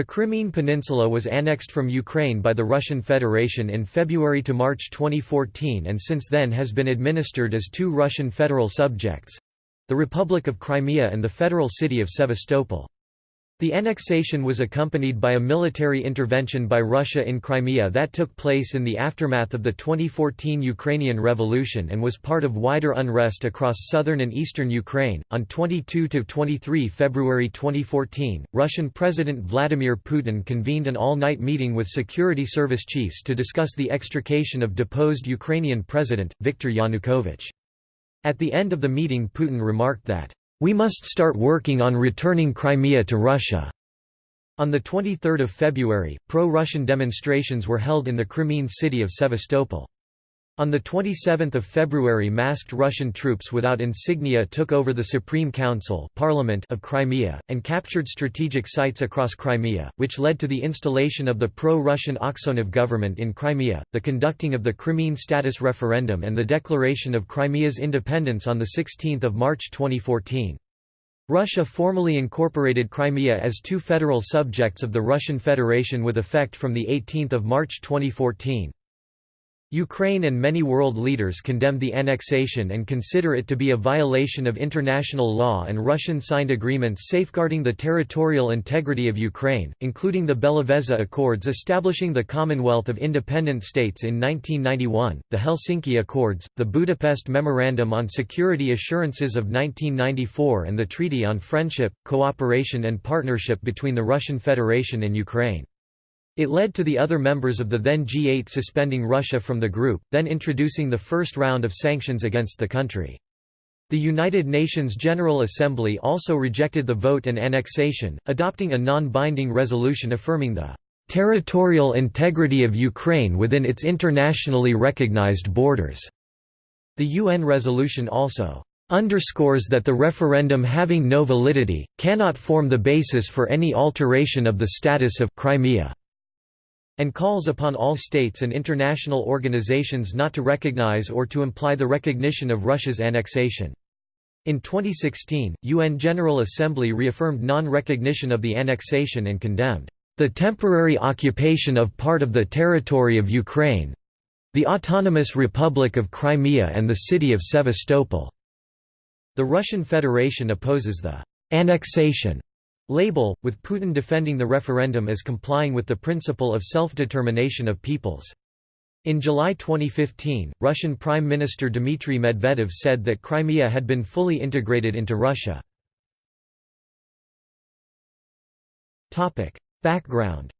The Crimean Peninsula was annexed from Ukraine by the Russian Federation in February to March 2014 and since then has been administered as two Russian federal subjects—the Republic of Crimea and the federal city of Sevastopol. The annexation was accompanied by a military intervention by Russia in Crimea that took place in the aftermath of the 2014 Ukrainian Revolution and was part of wider unrest across southern and eastern Ukraine. On 22 to 23 February 2014, Russian President Vladimir Putin convened an all-night meeting with security service chiefs to discuss the extrication of deposed Ukrainian president Viktor Yanukovych. At the end of the meeting Putin remarked that we must start working on returning Crimea to Russia." On 23 February, pro-Russian demonstrations were held in the Crimean city of Sevastopol. On 27 February masked Russian troops without insignia took over the Supreme Council Parliament of Crimea, and captured strategic sites across Crimea, which led to the installation of the pro-Russian Aksyonov government in Crimea, the conducting of the Crimean status referendum and the declaration of Crimea's independence on 16 March 2014. Russia formally incorporated Crimea as two federal subjects of the Russian Federation with effect from 18 March 2014. Ukraine and many world leaders condemn the annexation and consider it to be a violation of international law and Russian signed agreements safeguarding the territorial integrity of Ukraine, including the Belavezha Accords establishing the Commonwealth of Independent States in 1991, the Helsinki Accords, the Budapest Memorandum on Security Assurances of 1994 and the Treaty on Friendship, Cooperation and Partnership between the Russian Federation and Ukraine. It led to the other members of the then G8 suspending Russia from the group, then introducing the first round of sanctions against the country. The United Nations General Assembly also rejected the vote and annexation, adopting a non-binding resolution affirming the territorial integrity of Ukraine within its internationally recognized borders. The UN resolution also underscores that the referendum having no validity, cannot form the basis for any alteration of the status of Crimea and calls upon all states and international organizations not to recognize or to imply the recognition of Russia's annexation. In 2016, UN General Assembly reaffirmed non-recognition of the annexation and condemned the temporary occupation of part of the territory of Ukraine the Autonomous Republic of Crimea and the city of Sevastopol. The Russian Federation opposes the annexation label, with Putin defending the referendum as complying with the principle of self-determination of peoples. In July 2015, Russian Prime Minister Dmitry Medvedev said that Crimea had been fully integrated into Russia. Background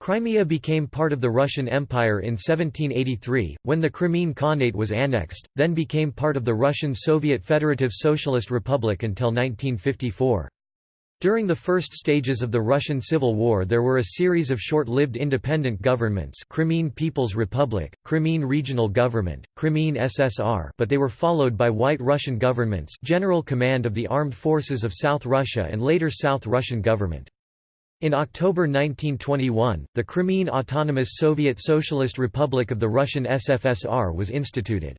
Crimea became part of the Russian Empire in 1783, when the Crimean Khanate was annexed, then became part of the Russian Soviet Federative Socialist Republic until 1954. During the first stages of the Russian Civil War there were a series of short-lived independent governments Crimean People's Republic, Crimean Regional Government, Crimean SSR but they were followed by White Russian governments General Command of the Armed Forces of South Russia and later South Russian Government. In October 1921, the Crimean Autonomous Soviet Socialist Republic of the Russian SFSR was instituted.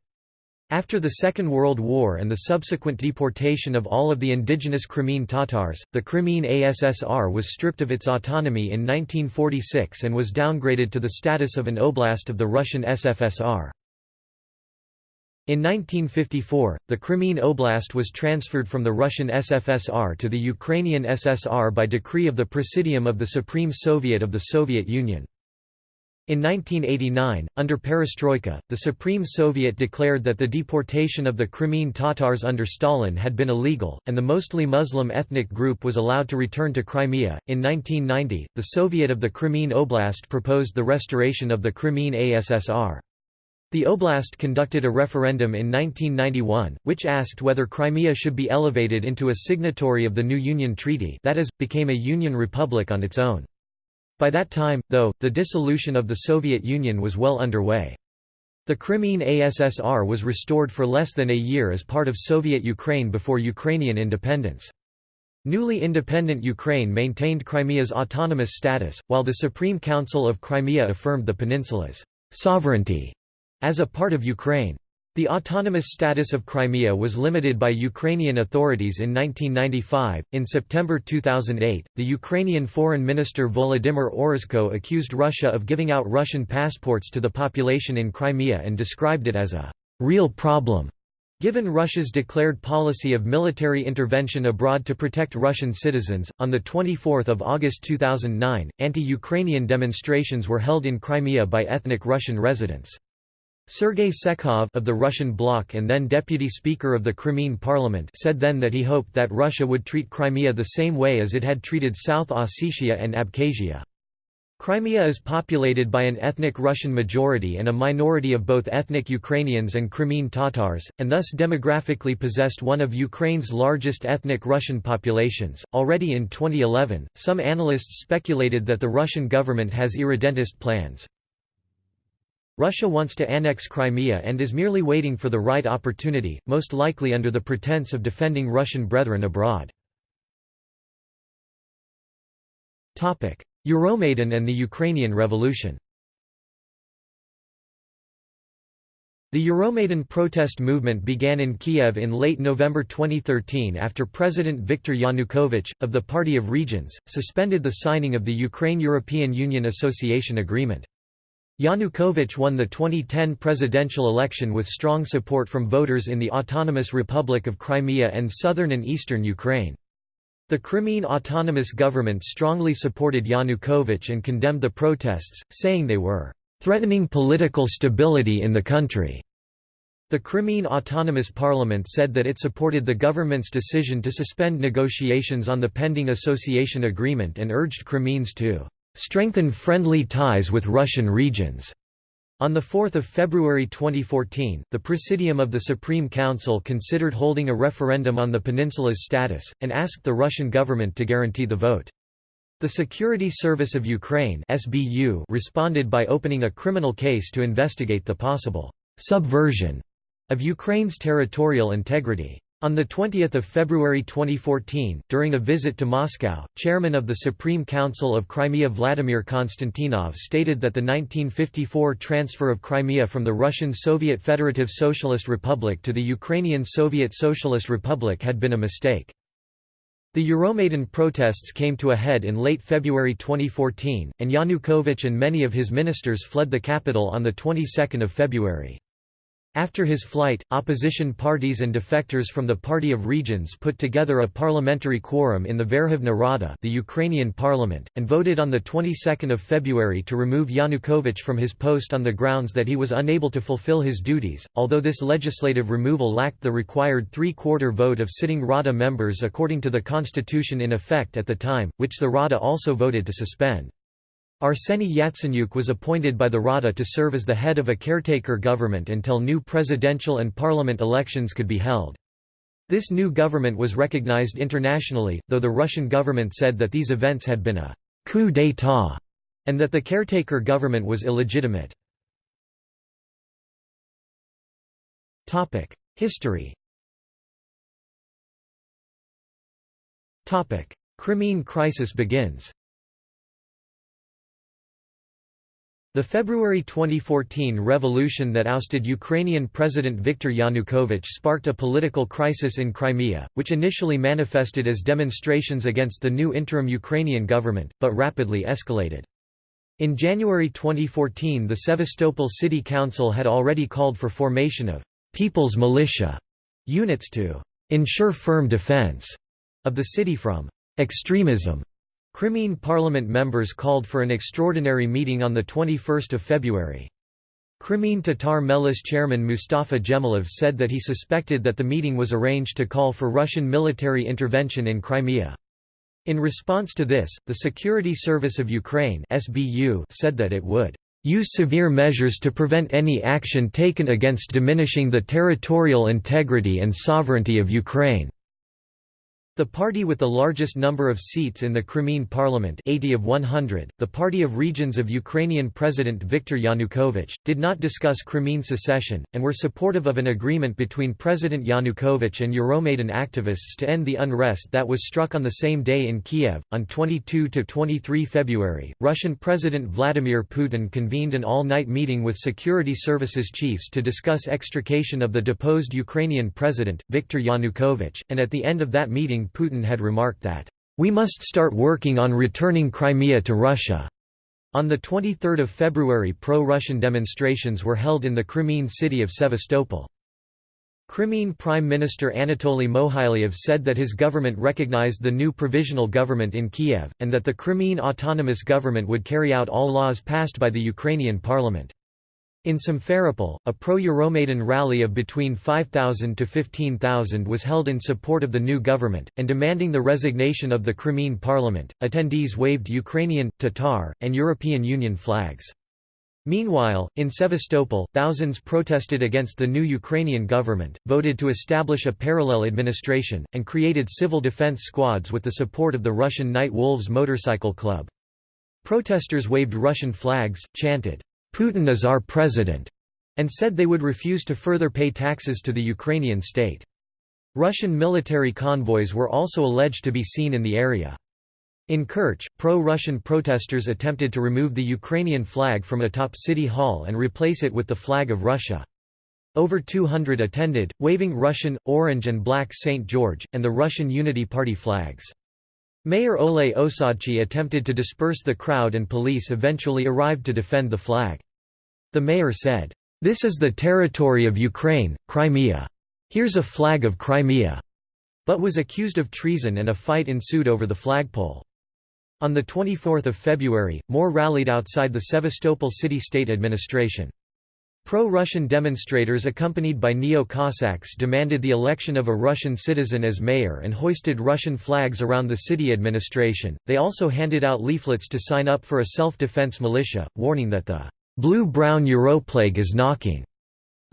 After the Second World War and the subsequent deportation of all of the indigenous Crimean Tatars, the Crimean ASSR was stripped of its autonomy in 1946 and was downgraded to the status of an oblast of the Russian SFSR. In 1954, the Crimean Oblast was transferred from the Russian SFSR to the Ukrainian SSR by decree of the Presidium of the Supreme Soviet of the Soviet Union. In 1989, under Perestroika, the Supreme Soviet declared that the deportation of the Crimean Tatars under Stalin had been illegal, and the mostly Muslim ethnic group was allowed to return to Crimea. In 1990, the Soviet of the Crimean Oblast proposed the restoration of the Crimean ASSR. The oblast conducted a referendum in 1991, which asked whether Crimea should be elevated into a signatory of the new Union Treaty that is, became a Union republic on its own. By that time, though, the dissolution of the Soviet Union was well underway. The Crimean ASSR was restored for less than a year as part of Soviet Ukraine before Ukrainian independence. Newly independent Ukraine maintained Crimea's autonomous status, while the Supreme Council of Crimea affirmed the peninsula's sovereignty as a part of Ukraine. The autonomous status of Crimea was limited by Ukrainian authorities in 1995. In September 2008, the Ukrainian Foreign Minister Volodymyr Ohryzko accused Russia of giving out Russian passports to the population in Crimea and described it as a real problem. Given Russia's declared policy of military intervention abroad to protect Russian citizens, on 24 August 2009, anti-Ukrainian demonstrations were held in Crimea by ethnic Russian residents. Sergei Tsekov of the Russian bloc and then deputy speaker of the Crimean parliament said then that he hoped that Russia would treat Crimea the same way as it had treated South Ossetia and Abkhazia. Crimea is populated by an ethnic Russian majority and a minority of both ethnic Ukrainians and Crimean Tatars, and thus demographically possessed one of Ukraine's largest ethnic Russian populations. Already in 2011, some analysts speculated that the Russian government has irredentist plans, Russia wants to annex Crimea and is merely waiting for the right opportunity, most likely under the pretense of defending Russian brethren abroad. Euromaidan and the Ukrainian Revolution The Euromaidan protest movement began in Kiev in late November 2013 after President Viktor Yanukovych, of the Party of Regions, suspended the signing of the Ukraine-European Union Association Agreement. Yanukovych won the 2010 presidential election with strong support from voters in the Autonomous Republic of Crimea and southern and eastern Ukraine. The Crimean Autonomous Government strongly supported Yanukovych and condemned the protests, saying they were "...threatening political stability in the country." The Crimean Autonomous Parliament said that it supported the government's decision to suspend negotiations on the pending association agreement and urged Crimeans to strengthen friendly ties with Russian regions. On 4 February 2014, the Presidium of the Supreme Council considered holding a referendum on the peninsula's status, and asked the Russian government to guarantee the vote. The Security Service of Ukraine SBU responded by opening a criminal case to investigate the possible «subversion» of Ukraine's territorial integrity. On 20 February 2014, during a visit to Moscow, chairman of the Supreme Council of Crimea Vladimir Konstantinov stated that the 1954 transfer of Crimea from the Russian Soviet Federative Socialist Republic to the Ukrainian Soviet Socialist Republic had been a mistake. The Euromaidan protests came to a head in late February 2014, and Yanukovych and many of his ministers fled the capital on the 22nd of February. After his flight, opposition parties and defectors from the Party of Regions put together a parliamentary quorum in the Verkhovna Rada the Ukrainian parliament, and voted on the 22nd of February to remove Yanukovych from his post on the grounds that he was unable to fulfill his duties, although this legislative removal lacked the required three-quarter vote of sitting Rada members according to the constitution in effect at the time, which the Rada also voted to suspend. Arseny Yatsenyuk was appointed by the Rada to serve as the head of a caretaker government until new presidential and parliament elections could be held. This new government was recognized internationally, though the Russian government said that these events had been a coup d'état and that the caretaker government was illegitimate. History Crimean crisis begins The February 2014 revolution that ousted Ukrainian President Viktor Yanukovych sparked a political crisis in Crimea, which initially manifested as demonstrations against the new interim Ukrainian government, but rapidly escalated. In January 2014 the Sevastopol City Council had already called for formation of «people's militia» units to «ensure firm defense» of the city from «extremism» Crimean parliament members called for an extraordinary meeting on 21 February. Crimean Tatar Mejlis chairman Mustafa Dzhemilov said that he suspected that the meeting was arranged to call for Russian military intervention in Crimea. In response to this, the Security Service of Ukraine SBU said that it would use severe measures to prevent any action taken against diminishing the territorial integrity and sovereignty of Ukraine. The party with the largest number of seats in the Crimean parliament 80 of 100, the Party of Regions of Ukrainian President Viktor Yanukovych, did not discuss Crimean secession, and were supportive of an agreement between President Yanukovych and Euromaidan activists to end the unrest that was struck on the same day in Kiev. On 22–23 February, Russian President Vladimir Putin convened an all-night meeting with security services chiefs to discuss extrication of the deposed Ukrainian president, Viktor Yanukovych, and at the end of that meeting Putin had remarked that, "...we must start working on returning Crimea to Russia." On 23 February pro-Russian demonstrations were held in the Crimean city of Sevastopol. Crimean Prime Minister Anatoly Mohylev said that his government recognized the new provisional government in Kiev, and that the Crimean Autonomous Government would carry out all laws passed by the Ukrainian parliament. In Simferopol, a pro-Euromaidan rally of between 5,000 to 15,000 was held in support of the new government, and demanding the resignation of the Crimean parliament. Attendees waved Ukrainian, Tatar, and European Union flags. Meanwhile, in Sevastopol, thousands protested against the new Ukrainian government, voted to establish a parallel administration, and created civil defense squads with the support of the Russian Night Wolves motorcycle club. Protesters waved Russian flags, chanted, Putin is our president, and said they would refuse to further pay taxes to the Ukrainian state. Russian military convoys were also alleged to be seen in the area. In Kerch, pro-Russian protesters attempted to remove the Ukrainian flag from atop City Hall and replace it with the flag of Russia. Over 200 attended, waving Russian, orange and black St. George, and the Russian Unity Party flags. Mayor Ole Osadchi attempted to disperse the crowd and police eventually arrived to defend the flag. The mayor said, "'This is the territory of Ukraine, Crimea. Here's a flag of Crimea'", but was accused of treason and a fight ensued over the flagpole. On 24 February, more rallied outside the Sevastopol city-state administration. Pro-Russian demonstrators accompanied by Neo-Cossacks demanded the election of a Russian citizen as mayor and hoisted Russian flags around the city administration. They also handed out leaflets to sign up for a self-defense militia, warning that the Blue-brown Europlague is knocking.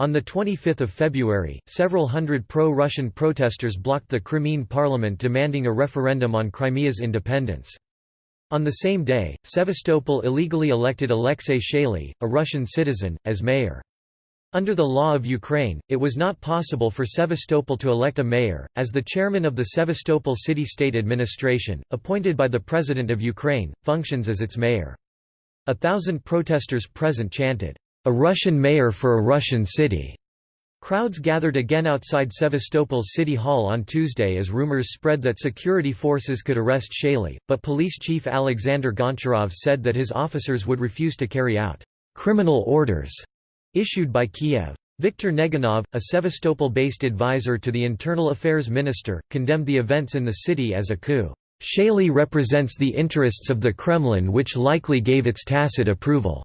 On 25 February, several hundred pro-Russian protesters blocked the Crimean parliament demanding a referendum on Crimea's independence. On the same day, Sevastopol illegally elected Alexei Chaly, a Russian citizen, as mayor. Under the law of Ukraine, it was not possible for Sevastopol to elect a mayor, as the chairman of the Sevastopol city-state administration, appointed by the President of Ukraine, functions as its mayor. A thousand protesters present chanted, "'A Russian mayor for a Russian city'". Crowds gathered again outside Sevastopol's City Hall on Tuesday as rumors spread that security forces could arrest Chaly, but police chief Alexander Goncharov said that his officers would refuse to carry out criminal orders issued by Kiev. Viktor Neganov, a Sevastopol-based advisor to the Internal Affairs Minister, condemned the events in the city as a coup. Chaly represents the interests of the Kremlin which likely gave its tacit approval."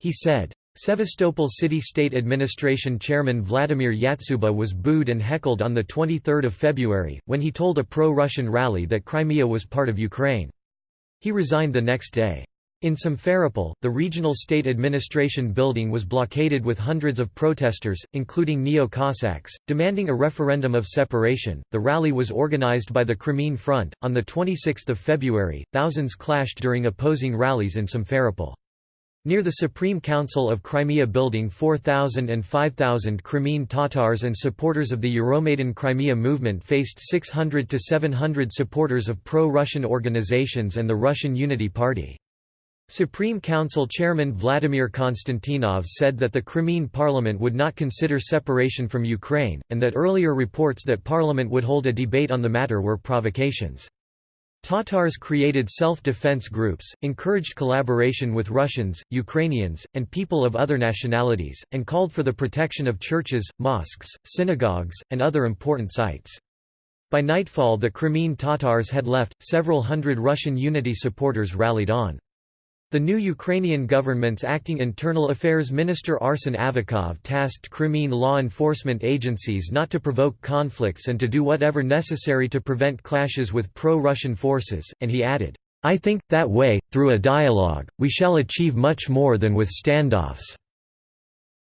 He said. Sevastopol City-State Administration Chairman Vladimir Yatsuba was booed and heckled on 23 February, when he told a pro-Russian rally that Crimea was part of Ukraine. He resigned the next day. In Simferopol, the regional state administration building was blockaded with hundreds of protesters, including Neo-Cossacks, demanding a referendum of separation. The rally was organized by the Crimean Front. On the 26th of February, thousands clashed during opposing rallies in Simferopol. Near the Supreme Council of Crimea building 4,000 and 5,000 Crimean Tatars and supporters of the Euromaidan Crimea movement faced 600 to 700 supporters of pro-Russian organizations and the Russian Unity Party. Supreme Council Chairman Vladimir Konstantinov said that the Crimean parliament would not consider separation from Ukraine, and that earlier reports that parliament would hold a debate on the matter were provocations. Tatars created self-defense groups, encouraged collaboration with Russians, Ukrainians, and people of other nationalities, and called for the protection of churches, mosques, synagogues, and other important sites. By nightfall the Crimean Tatars had left, several hundred Russian unity supporters rallied on. The new Ukrainian government's acting internal affairs minister Arsen Avakov tasked Crimean law enforcement agencies not to provoke conflicts and to do whatever necessary to prevent clashes with pro-Russian forces, and he added, "'I think, that way, through a dialogue, we shall achieve much more than with standoffs.'"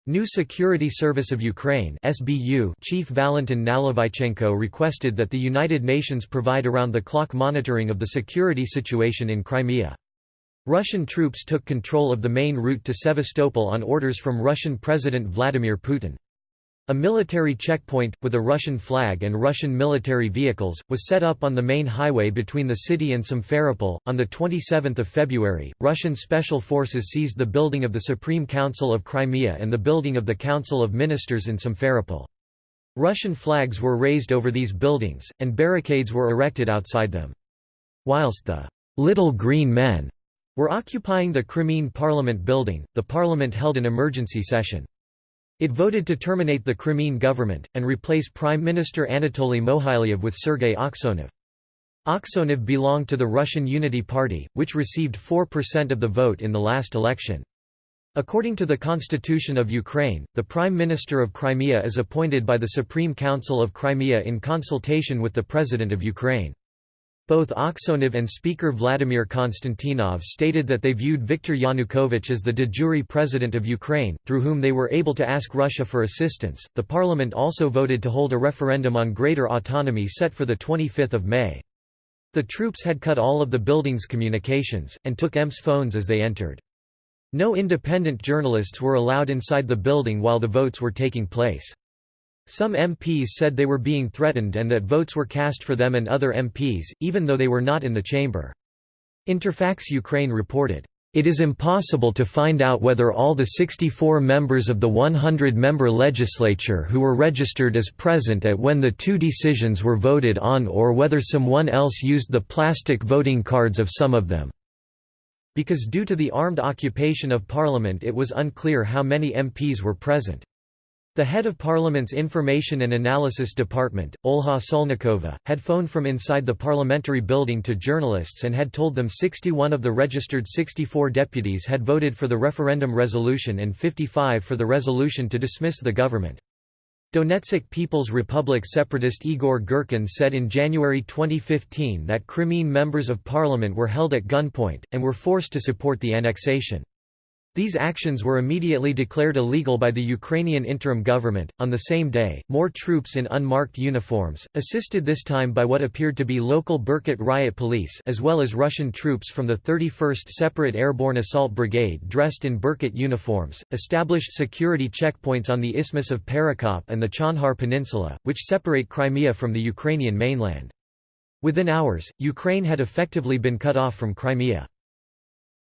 New Security Service of Ukraine SBU Chief Valentin Nalyvaichenko requested that the United Nations provide around-the-clock monitoring of the security situation in Crimea. Russian troops took control of the main route to Sevastopol on orders from Russian President Vladimir Putin. A military checkpoint, with a Russian flag and Russian military vehicles, was set up on the main highway between the city and Simferopol. On 27 February, Russian special forces seized the building of the Supreme Council of Crimea and the building of the Council of Ministers in Simferopol. Russian flags were raised over these buildings, and barricades were erected outside them. Whilst the «little green men» were occupying the Crimean Parliament building, the parliament held an emergency session. It voted to terminate the Crimean government, and replace Prime Minister Anatoly Mohylev with Sergei Aksyonov. Aksyonov belonged to the Russian Unity Party, which received 4% of the vote in the last election. According to the Constitution of Ukraine, the Prime Minister of Crimea is appointed by the Supreme Council of Crimea in consultation with the President of Ukraine. Both Aksyonov and Speaker Vladimir Konstantinov stated that they viewed Viktor Yanukovych as the de jure president of Ukraine, through whom they were able to ask Russia for assistance. The parliament also voted to hold a referendum on greater autonomy set for the 25th of May. The troops had cut all of the building's communications, and took EMS phones as they entered. No independent journalists were allowed inside the building while the votes were taking place. Some MPs said they were being threatened and that votes were cast for them and other MPs, even though they were not in the chamber. Interfax Ukraine reported, "...it is impossible to find out whether all the 64 members of the 100-member legislature who were registered as present at when the two decisions were voted on or whether someone else used the plastic voting cards of some of them." Because due to the armed occupation of parliament it was unclear how many MPs were present. The head of Parliament's Information and Analysis Department, Olha Solnikova, had phoned from inside the parliamentary building to journalists and had told them 61 of the registered 64 deputies had voted for the referendum resolution and 55 for the resolution to dismiss the government. Donetsk People's Republic separatist Igor Girkin said in January 2015 that Crimean members of parliament were held at gunpoint, and were forced to support the annexation. These actions were immediately declared illegal by the Ukrainian interim government. On the same day, more troops in unmarked uniforms, assisted this time by what appeared to be local Berkut riot police, as well as Russian troops from the 31st Separate Airborne Assault Brigade dressed in Berkut uniforms, established security checkpoints on the Isthmus of Perekop and the Chonhar Peninsula, which separate Crimea from the Ukrainian mainland. Within hours, Ukraine had effectively been cut off from Crimea.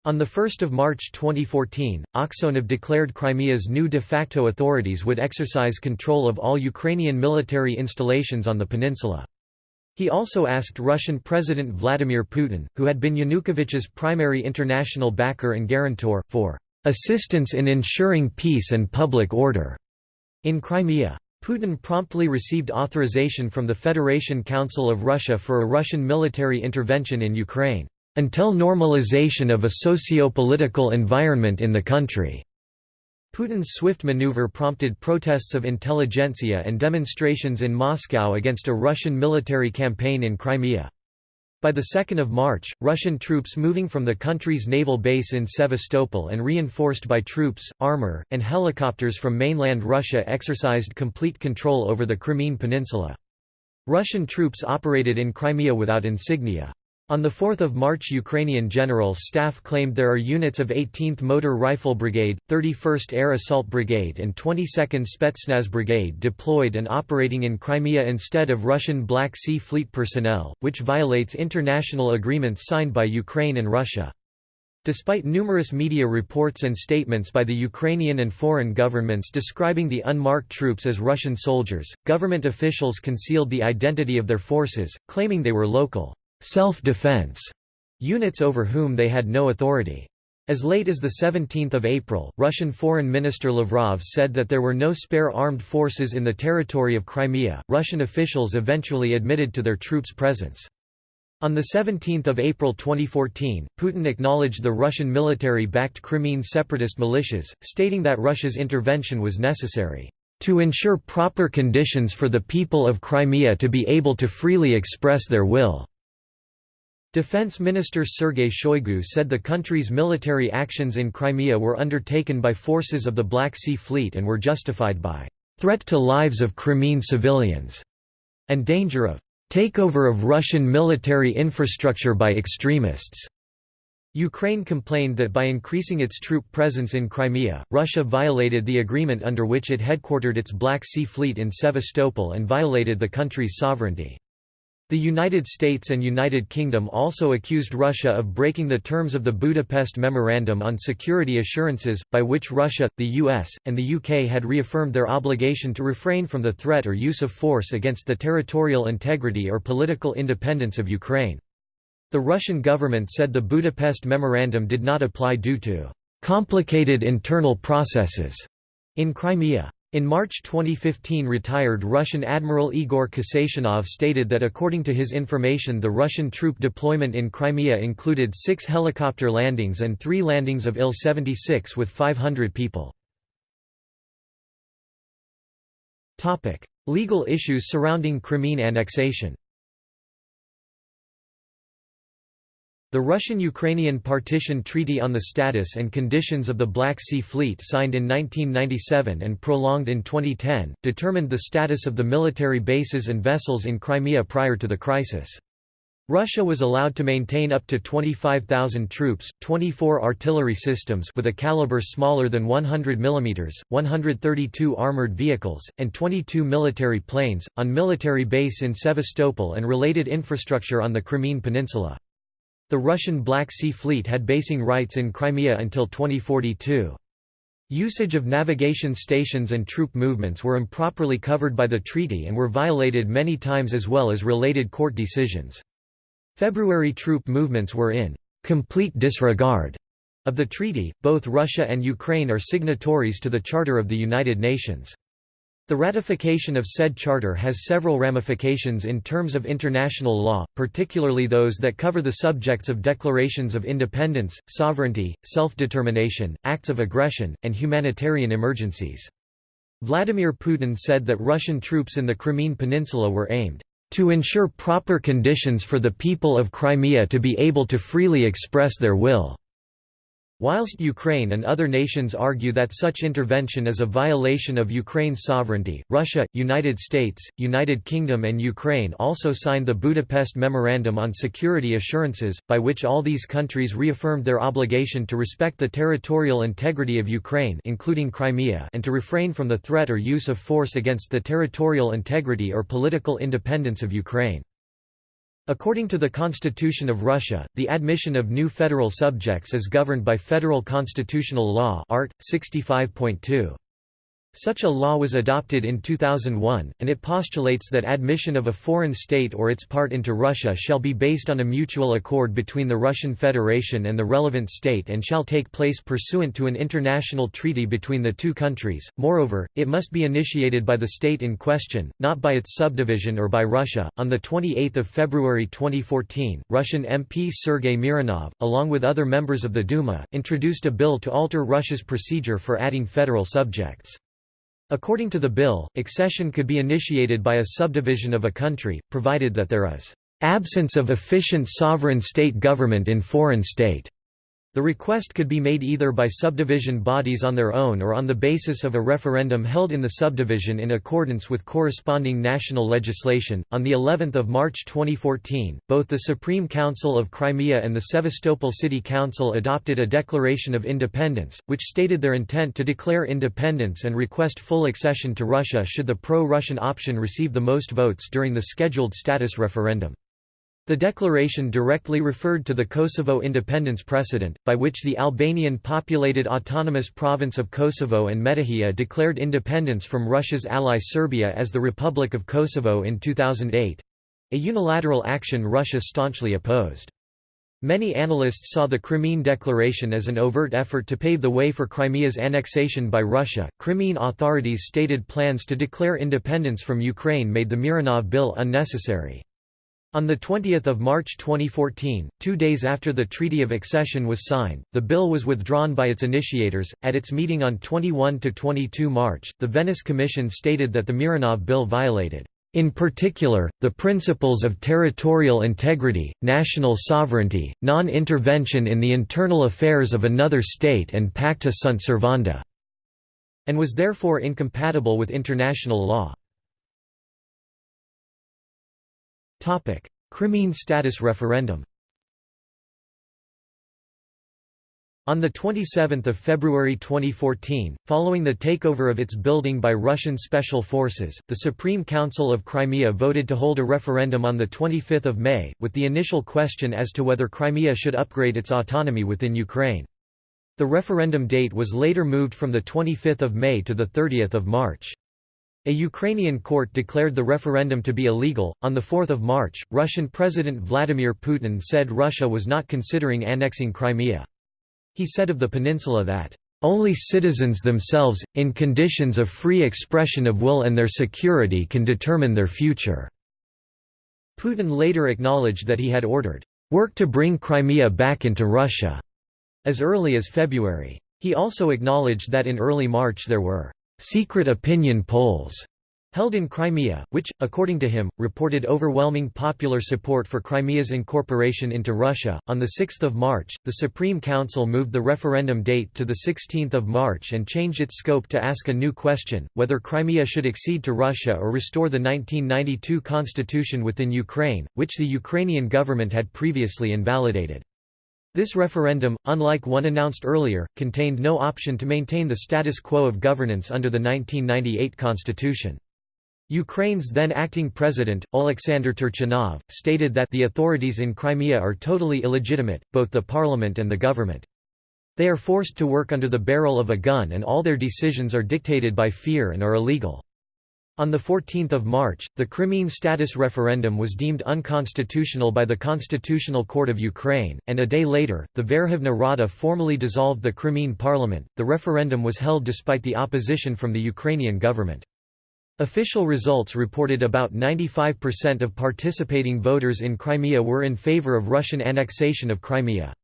On 1 March 2014, Aksyonov declared Crimea's new de facto authorities would exercise control of all Ukrainian military installations on the peninsula. He also asked Russian President Vladimir Putin, who had been Yanukovych's primary international backer and guarantor, for "...assistance in ensuring peace and public order." in Crimea. Putin promptly received authorization from the Federation Council of Russia for a Russian military intervention in Ukraine until normalization of a socio-political environment in the country. Putin's swift maneuver prompted protests of intelligentsia and demonstrations in Moscow against a Russian military campaign in Crimea. By the 2nd of March, Russian troops moving from the country's naval base in Sevastopol and reinforced by troops, armor, and helicopters from mainland Russia exercised complete control over the Crimean Peninsula. Russian troops operated in Crimea without insignia. On 4 March Ukrainian General Staff claimed there are units of 18th Motor Rifle Brigade, 31st Air Assault Brigade and 22nd Spetsnaz Brigade deployed and operating in Crimea instead of Russian Black Sea Fleet personnel, which violates international agreements signed by Ukraine and Russia. Despite numerous media reports and statements by the Ukrainian and foreign governments describing the unmarked troops as Russian soldiers, government officials concealed the identity of their forces, claiming they were local self-defense units over whom they had no authority. As late as 17 April, Russian Foreign Minister Lavrov said that there were no spare armed forces in the territory of Crimea. Russian officials eventually admitted to their troops' presence. On 17 April 2014, Putin acknowledged the Russian military-backed Crimean separatist militias, stating that Russia's intervention was necessary to ensure proper conditions for the people of Crimea to be able to freely express their will. Defense Minister Sergei Shoigu said the country's military actions in Crimea were undertaken by forces of the Black Sea Fleet and were justified by threat to lives of Crimean civilians and danger of takeover of Russian military infrastructure by extremists. Ukraine complained that by increasing its troop presence in Crimea, Russia violated the agreement under which it headquartered its Black Sea Fleet in Sevastopol and violated the country's sovereignty. The United States and United Kingdom also accused Russia of breaking the terms of the Budapest Memorandum on Security Assurances, by which Russia, the US, and the UK had reaffirmed their obligation to refrain from the threat or use of force against the territorial integrity or political independence of Ukraine. The Russian government said the Budapest Memorandum did not apply due to complicated internal processes in Crimea. In March 2015 retired Russian Admiral Igor Kasatonov stated that according to his information the Russian troop deployment in Crimea included six helicopter landings and three landings of Il-76 with 500 people. Legal issues surrounding Crimean annexation The Russian-Ukrainian Partition Treaty on the Status and Conditions of the Black Sea Fleet signed in 1997 and prolonged in 2010, determined the status of the military bases and vessels in Crimea prior to the crisis. Russia was allowed to maintain up to 25,000 troops, 24 artillery systems with a caliber smaller than 100 mm, 132 armored vehicles, and 22 military planes, on military base in Sevastopol and related infrastructure on the Crimean Peninsula. The Russian Black Sea Fleet had basing rights in Crimea until 2042. Usage of navigation stations and troop movements were improperly covered by the treaty and were violated many times as well as related court decisions. February troop movements were in complete disregard of the treaty. Both Russia and Ukraine are signatories to the Charter of the United Nations. The ratification of said charter has several ramifications in terms of international law, particularly those that cover the subjects of declarations of independence, sovereignty, self-determination, acts of aggression, and humanitarian emergencies. Vladimir Putin said that Russian troops in the Crimean Peninsula were aimed to ensure proper conditions for the people of Crimea to be able to freely express their will. Whilst Ukraine and other nations argue that such intervention is a violation of Ukraine's sovereignty, Russia, United States, United Kingdom and Ukraine also signed the Budapest Memorandum on Security Assurances, by which all these countries reaffirmed their obligation to respect the territorial integrity of Ukraine including Crimea and to refrain from the threat or use of force against the territorial integrity or political independence of Ukraine. According to the Constitution of Russia, the admission of new federal subjects is governed by Federal Constitutional Law Art. 65.2. Such a law was adopted in 2001, and it postulates that admission of a foreign state or its part into Russia shall be based on a mutual accord between the Russian Federation and the relevant state and shall take place pursuant to an international treaty between the two countries. Moreover, it must be initiated by the state in question, not by its subdivision or by Russia. On the 28th of February 2014, Russian MP Sergei Mironov, along with other members of the Duma, introduced a bill to alter Russia's procedure for adding federal subjects. According to the bill, accession could be initiated by a subdivision of a country, provided that there is absence of efficient sovereign state government in foreign state. The request could be made either by subdivision bodies on their own or on the basis of a referendum held in the subdivision in accordance with corresponding national legislation. On the 11th of March 2014, both the Supreme Council of Crimea and the Sevastopol City Council adopted a declaration of independence, which stated their intent to declare independence and request full accession to Russia should the pro-Russian option receive the most votes during the scheduled status referendum. The declaration directly referred to the Kosovo independence precedent, by which the Albanian-populated autonomous province of Kosovo and Metohija declared independence from Russia's ally Serbia as the Republic of Kosovo in 2008—a unilateral action Russia staunchly opposed. Many analysts saw the Crimean Declaration as an overt effort to pave the way for Crimea's annexation by Russia. Crimean authorities' stated plans to declare independence from Ukraine made the Mironov Bill unnecessary. On 20 March 2014, two days after the Treaty of Accession was signed, the bill was withdrawn by its initiators. At its meeting on 21–22 March, the Venice Commission stated that the Mironov bill violated In particular, the principles of territorial integrity, national sovereignty, non-intervention in the internal affairs of another state and pacta sunt servanda", and was therefore incompatible with international law. Crimean status referendum On 27 February 2014, following the takeover of its building by Russian special forces, the Supreme Council of Crimea voted to hold a referendum on 25 May, with the initial question as to whether Crimea should upgrade its autonomy within Ukraine. The referendum date was later moved from 25 May to 30 March. A Ukrainian court declared the referendum to be illegal. On 4 March, Russian President Vladimir Putin said Russia was not considering annexing Crimea. He said of the peninsula that, "...only citizens themselves, in conditions of free expression of will and their security can determine their future." Putin later acknowledged that he had ordered, "...work to bring Crimea back into Russia," as early as February. He also acknowledged that in early March there were "...secret opinion polls." held in Crimea, which, according to him, reported overwhelming popular support for Crimea's incorporation into Russia. On 6 March, the Supreme Council moved the referendum date to 16 March and changed its scope to ask a new question, whether Crimea should accede to Russia or restore the 1992 constitution within Ukraine, which the Ukrainian government had previously invalidated. This referendum, unlike one announced earlier, contained no option to maintain the status quo of governance under the 1998 constitution. Ukraine's then acting president, Oleksandr Turchinov, stated that the authorities in Crimea are totally illegitimate, both the parliament and the government. They are forced to work under the barrel of a gun and all their decisions are dictated by fear and are illegal. On 14 March, the Crimean status referendum was deemed unconstitutional by the Constitutional Court of Ukraine, and a day later, the Verkhovna Rada formally dissolved the Crimean parliament. The referendum was held despite the opposition from the Ukrainian government. Official results reported about 95% of participating voters in Crimea were in favor of Russian annexation of Crimea.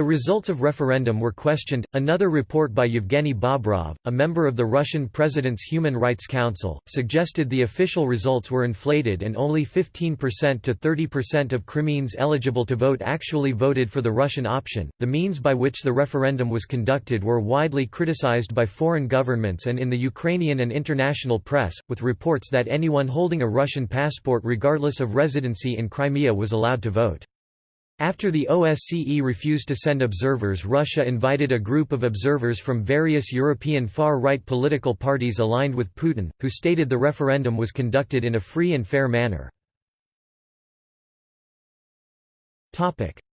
The results of referendum were questioned. Another report by Yevgeny Bobrov, a member of the Russian President's Human Rights Council, suggested the official results were inflated and only 15% to 30% of Crimeans eligible to vote actually voted for the Russian option. The means by which the referendum was conducted were widely criticized by foreign governments and in the Ukrainian and international press, with reports that anyone holding a Russian passport regardless of residency in Crimea was allowed to vote. After the OSCE refused to send observers Russia invited a group of observers from various European far-right political parties aligned with Putin, who stated the referendum was conducted in a free and fair manner.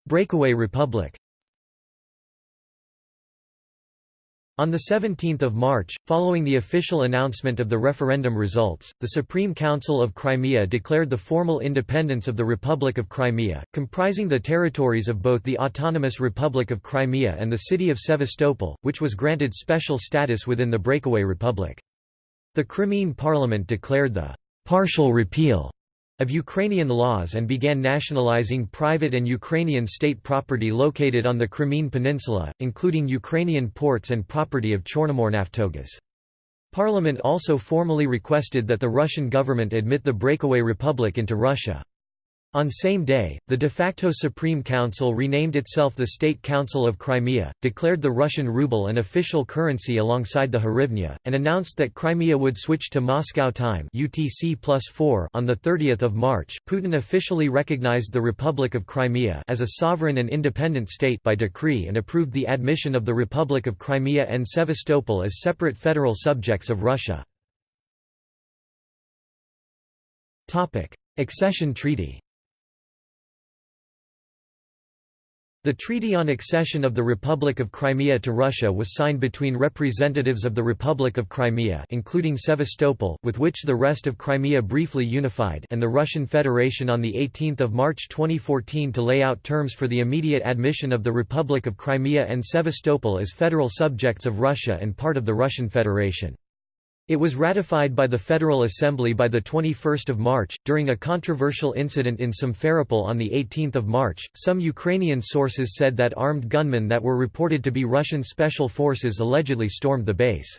Breakaway republic On 17 March, following the official announcement of the referendum results, the Supreme Council of Crimea declared the formal independence of the Republic of Crimea, comprising the territories of both the Autonomous Republic of Crimea and the city of Sevastopol, which was granted special status within the breakaway republic. The Crimean parliament declared the partial repeal of Ukrainian laws and began nationalizing private and Ukrainian state property located on the Crimean Peninsula, including Ukrainian ports and property of Chornomornaftogaz. Parliament also formally requested that the Russian government admit the breakaway republic into Russia. On same day, the de facto Supreme Council renamed itself the State Council of Crimea, declared the Russian ruble an official currency alongside the hryvnia, and announced that Crimea would switch to Moscow time UTC +4 on 30 March. Putin officially recognized the Republic of Crimea as a sovereign and independent state by decree and approved the admission of the Republic of Crimea and Sevastopol as separate federal subjects of Russia. Topic: Accession treaty The Treaty on Accession of the Republic of Crimea to Russia was signed between representatives of the Republic of Crimea including Sevastopol with which the rest of Crimea briefly unified and the Russian Federation on 18 March 2014 to lay out terms for the immediate admission of the Republic of Crimea and Sevastopol as federal subjects of Russia and part of the Russian Federation. It was ratified by the Federal Assembly by 21 March. During a controversial incident in Simferopol on 18 March, some Ukrainian sources said that armed gunmen that were reported to be Russian special forces allegedly stormed the base.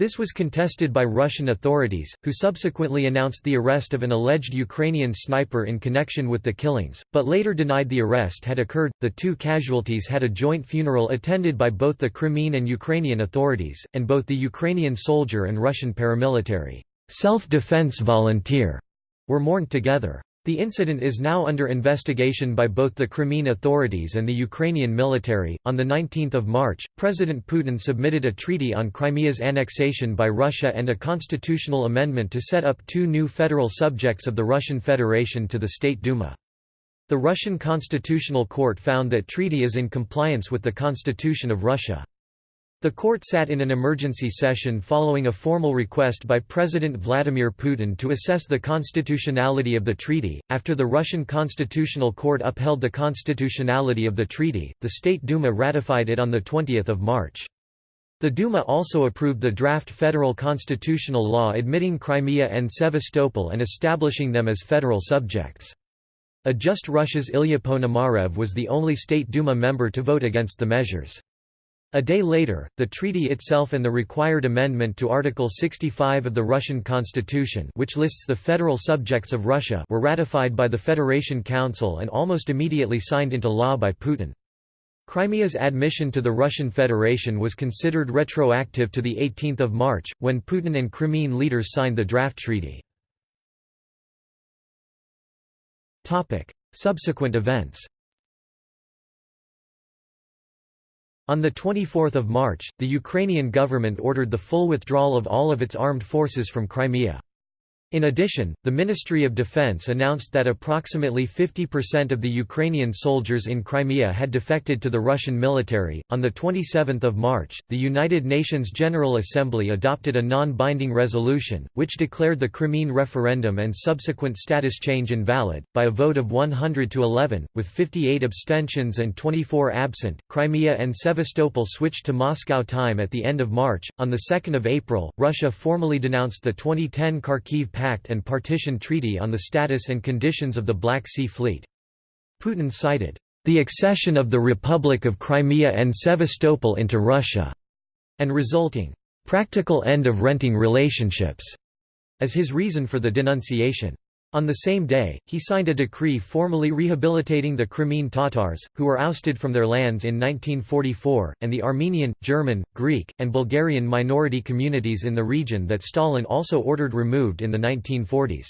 This was contested by Russian authorities, who subsequently announced the arrest of an alleged Ukrainian sniper in connection with the killings, but later denied the arrest had occurred. The two casualties had a joint funeral attended by both the Crimean and Ukrainian authorities, and both the Ukrainian soldier and Russian paramilitary self-defense volunteer were mourned together. The incident is now under investigation by both the Crimean authorities and the Ukrainian military. On the 19th of March, President Putin submitted a treaty on Crimea's annexation by Russia and a constitutional amendment to set up two new federal subjects of the Russian Federation to the State Duma. The Russian Constitutional Court found that treaty is in compliance with the Constitution of Russia. The court sat in an emergency session following a formal request by President Vladimir Putin to assess the constitutionality of the treaty. After the Russian Constitutional Court upheld the constitutionality of the treaty, the State Duma ratified it on the 20th of March. The Duma also approved the draft federal constitutional law admitting Crimea and Sevastopol and establishing them as federal subjects. A Just Russia's Ilya Ponomarev was the only State Duma member to vote against the measures. A day later, the treaty itself and the required amendment to Article 65 of the Russian Constitution which lists the federal subjects of Russia were ratified by the Federation Council and almost immediately signed into law by Putin. Crimea's admission to the Russian Federation was considered retroactive to 18 March, when Putin and Crimean leaders signed the draft treaty. Subsequent events On 24 March, the Ukrainian government ordered the full withdrawal of all of its armed forces from Crimea. In addition, the Ministry of Defense announced that approximately 50% of the Ukrainian soldiers in Crimea had defected to the Russian military. On the 27th of March, the United Nations General Assembly adopted a non-binding resolution which declared the Crimean referendum and subsequent status change invalid by a vote of 100 to 11 with 58 abstentions and 24 absent. Crimea and Sevastopol switched to Moscow time at the end of March. On the 2nd of April, Russia formally denounced the 2010 Kharkiv Pact and Partition Treaty on the status and conditions of the Black Sea Fleet. Putin cited, "...the accession of the Republic of Crimea and Sevastopol into Russia," and resulting, "...practical end of renting relationships," as his reason for the denunciation. On the same day, he signed a decree formally rehabilitating the Crimean Tatars, who were ousted from their lands in 1944, and the Armenian, German, Greek, and Bulgarian minority communities in the region that Stalin also ordered removed in the 1940s.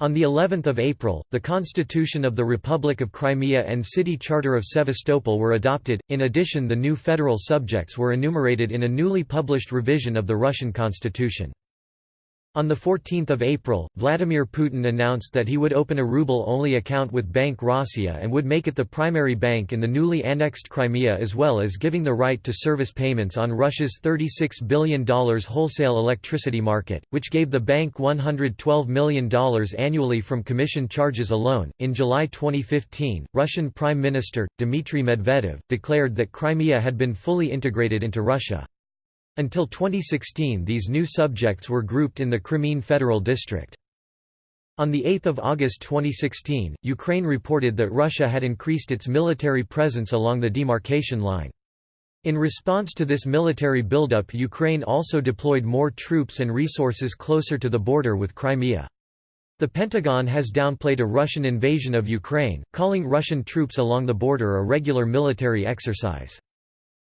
On the 11th of April, the Constitution of the Republic of Crimea and City Charter of Sevastopol were adopted. In addition, the new federal subjects were enumerated in a newly published revision of the Russian constitution. On 14 April, Vladimir Putin announced that he would open a ruble-only account with Bank Rossiya and would make it the primary bank in the newly annexed Crimea as well as giving the right to service payments on Russia's $36 billion wholesale electricity market, which gave the bank $112 million annually from commission charges alone. In July 2015, Russian Prime Minister, Dmitry Medvedev, declared that Crimea had been fully integrated into Russia. Until 2016 these new subjects were grouped in the Crimean Federal District. On 8 August 2016, Ukraine reported that Russia had increased its military presence along the demarcation line. In response to this military buildup Ukraine also deployed more troops and resources closer to the border with Crimea. The Pentagon has downplayed a Russian invasion of Ukraine, calling Russian troops along the border a regular military exercise.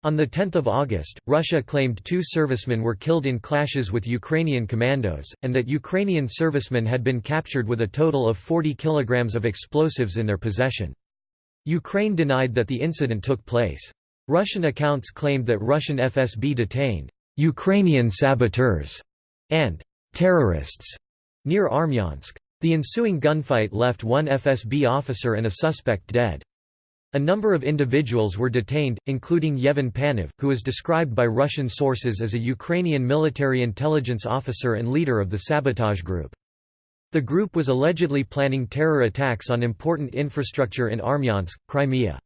On 10 August, Russia claimed two servicemen were killed in clashes with Ukrainian commandos, and that Ukrainian servicemen had been captured with a total of 40 kilograms of explosives in their possession. Ukraine denied that the incident took place. Russian accounts claimed that Russian FSB detained Ukrainian saboteurs and terrorists near Armyansk. The ensuing gunfight left one FSB officer and a suspect dead. A number of individuals were detained, including Yevhen Panov, who is described by Russian sources as a Ukrainian military intelligence officer and leader of the sabotage group. The group was allegedly planning terror attacks on important infrastructure in Armyansk, Crimea.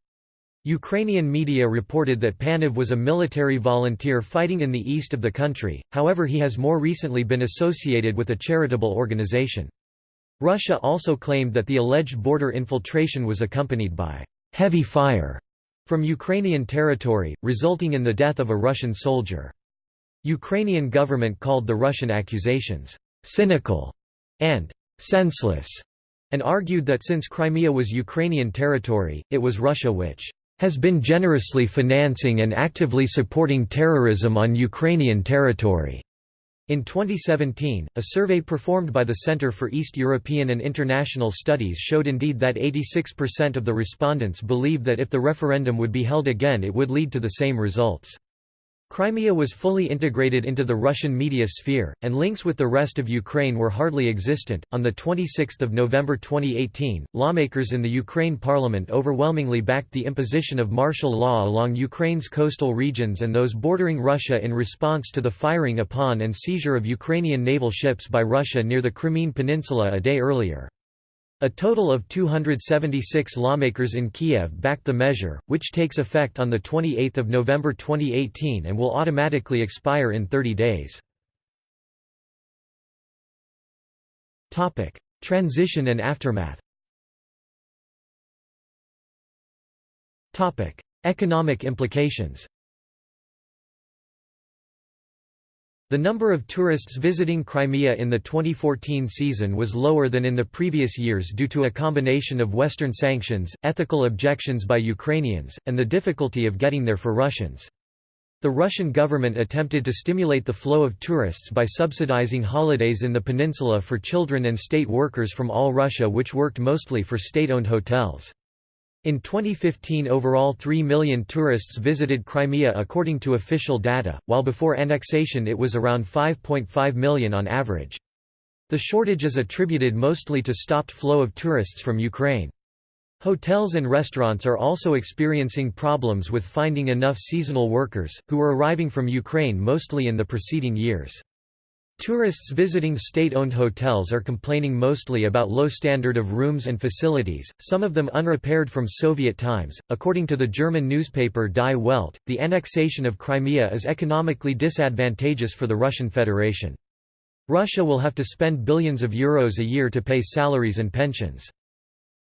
Ukrainian media reported that Panov was a military volunteer fighting in the east of the country, however he has more recently been associated with a charitable organization. Russia also claimed that the alleged border infiltration was accompanied by heavy fire from Ukrainian territory, resulting in the death of a Russian soldier. Ukrainian government called the Russian accusations cynical and senseless, and argued that since Crimea was Ukrainian territory, it was Russia which has been generously financing and actively supporting terrorism on Ukrainian territory. In 2017, a survey performed by the Center for East European and International Studies showed indeed that 86% of the respondents believe that if the referendum would be held again it would lead to the same results. Crimea was fully integrated into the Russian media sphere, and links with the rest of Ukraine were hardly existent. On the 26th of November 2018, lawmakers in the Ukraine parliament overwhelmingly backed the imposition of martial law along Ukraine's coastal regions and those bordering Russia in response to the firing upon and seizure of Ukrainian naval ships by Russia near the Crimean Peninsula a day earlier. A total of 276 lawmakers in Kiev backed the measure, which takes effect on 28 November 2018 and will automatically expire in 30 days. Transition and aftermath Economic implications The number of tourists visiting Crimea in the 2014 season was lower than in the previous years due to a combination of Western sanctions, ethical objections by Ukrainians, and the difficulty of getting there for Russians. The Russian government attempted to stimulate the flow of tourists by subsidizing holidays in the peninsula for children and state workers from all Russia which worked mostly for state-owned hotels. In 2015 overall 3 million tourists visited Crimea according to official data, while before annexation it was around 5.5 million on average. The shortage is attributed mostly to stopped flow of tourists from Ukraine. Hotels and restaurants are also experiencing problems with finding enough seasonal workers, who were arriving from Ukraine mostly in the preceding years. Tourists visiting state-owned hotels are complaining mostly about low standard of rooms and facilities, some of them unrepaired from Soviet times. According to the German newspaper Die Welt, the annexation of Crimea is economically disadvantageous for the Russian Federation. Russia will have to spend billions of euros a year to pay salaries and pensions.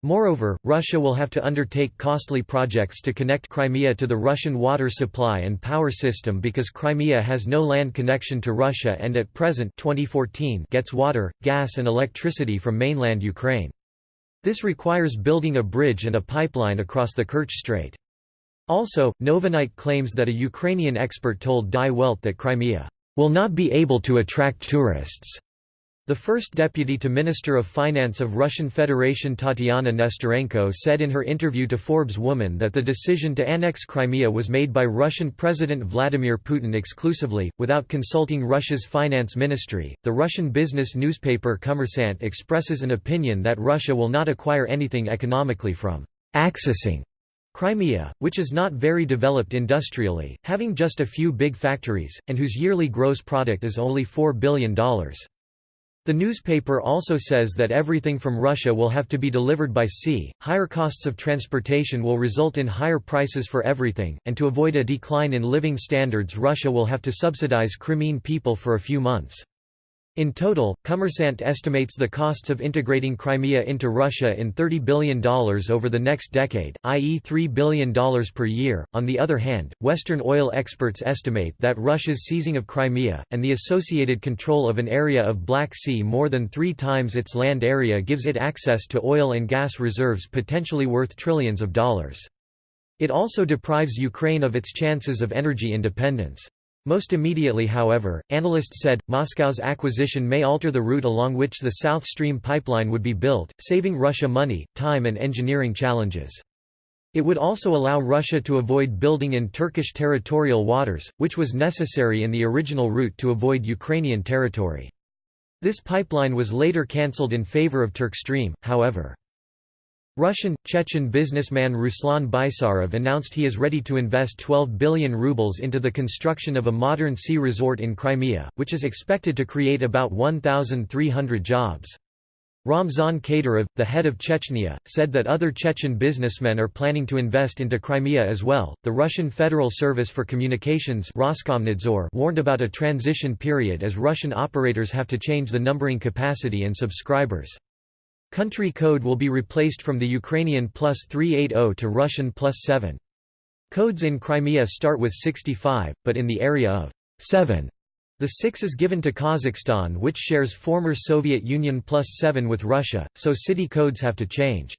Moreover, Russia will have to undertake costly projects to connect Crimea to the Russian water supply and power system because Crimea has no land connection to Russia and at present 2014 gets water, gas and electricity from mainland Ukraine. This requires building a bridge and a pipeline across the Kerch Strait. Also, Novinite claims that a Ukrainian expert told Die Welt that Crimea will not be able to attract tourists the first deputy to Minister of Finance of Russian Federation Tatiana Nesterenko said in her interview to Forbes Woman that the decision to annex Crimea was made by Russian President Vladimir Putin exclusively, without consulting Russia's finance ministry. The Russian business newspaper Kommersant expresses an opinion that Russia will not acquire anything economically from accessing Crimea, which is not very developed industrially, having just a few big factories, and whose yearly gross product is only $4 billion. The newspaper also says that everything from Russia will have to be delivered by sea, higher costs of transportation will result in higher prices for everything, and to avoid a decline in living standards Russia will have to subsidize Crimean people for a few months. In total, Kommersant estimates the costs of integrating Crimea into Russia in $30 billion over the next decade, i.e. $3 billion per year. On the other hand, Western oil experts estimate that Russia's seizing of Crimea, and the associated control of an area of Black Sea more than three times its land area gives it access to oil and gas reserves potentially worth trillions of dollars. It also deprives Ukraine of its chances of energy independence. Most immediately however, analysts said, Moscow's acquisition may alter the route along which the South Stream pipeline would be built, saving Russia money, time and engineering challenges. It would also allow Russia to avoid building in Turkish territorial waters, which was necessary in the original route to avoid Ukrainian territory. This pipeline was later cancelled in favor of Turkstream, however. Russian, Chechen businessman Ruslan Baysarov announced he is ready to invest 12 billion rubles into the construction of a modern sea resort in Crimea, which is expected to create about 1,300 jobs. Ramzan Kadyrov, the head of Chechnya, said that other Chechen businessmen are planning to invest into Crimea as well. The Russian Federal Service for Communications Roskomnadzor warned about a transition period as Russian operators have to change the numbering capacity and subscribers. Country code will be replaced from the Ukrainian plus 380 to Russian plus 7. Codes in Crimea start with 65, but in the area of 7 The six is given to Kazakhstan which shares former Soviet Union plus 7 with Russia, so city codes have to change.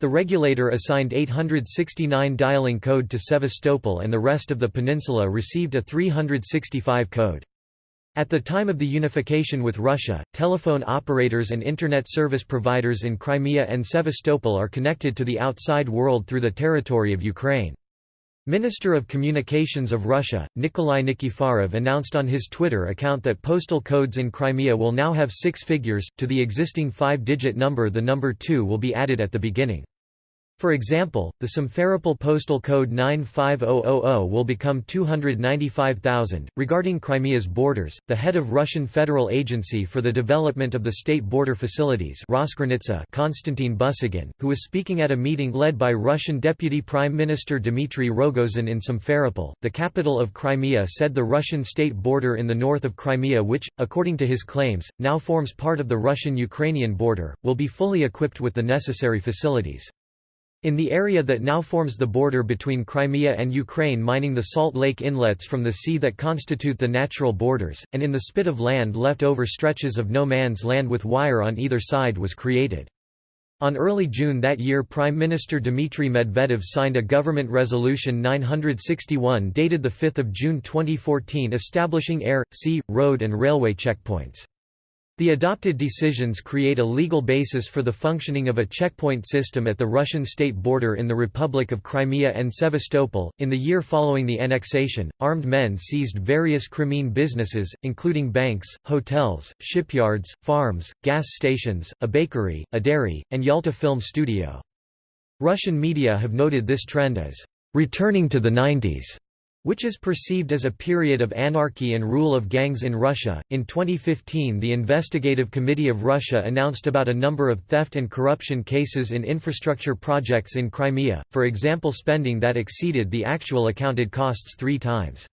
The regulator assigned 869 dialing code to Sevastopol and the rest of the peninsula received a 365 code. At the time of the unification with Russia, telephone operators and Internet service providers in Crimea and Sevastopol are connected to the outside world through the territory of Ukraine. Minister of Communications of Russia, Nikolai Nikiforov announced on his Twitter account that postal codes in Crimea will now have six figures, to the existing five-digit number the number 2 will be added at the beginning. For example, the Simferopol postal code 95000 will become 295,000. Regarding Crimea's borders, the head of Russian Federal Agency for the Development of the State Border Facilities Konstantin Busygin, who was speaking at a meeting led by Russian Deputy Prime Minister Dmitry Rogozin in Simferopol, the capital of Crimea said the Russian state border in the north of Crimea which, according to his claims, now forms part of the Russian-Ukrainian border, will be fully equipped with the necessary facilities. In the area that now forms the border between Crimea and Ukraine mining the salt lake inlets from the sea that constitute the natural borders, and in the spit of land left over stretches of no man's land with wire on either side was created. On early June that year Prime Minister Dmitry Medvedev signed a government resolution 961 dated 5 June 2014 establishing air, sea, road and railway checkpoints. The adopted decisions create a legal basis for the functioning of a checkpoint system at the Russian state border in the Republic of Crimea and Sevastopol. In the year following the annexation, armed men seized various Crimean businesses, including banks, hotels, shipyards, farms, gas stations, a bakery, a dairy, and Yalta Film Studio. Russian media have noted this trend as returning to the 90s which is perceived as a period of anarchy and rule of gangs in Russia. In 2015, the Investigative Committee of Russia announced about a number of theft and corruption cases in infrastructure projects in Crimea, for example, spending that exceeded the actual accounted costs three times.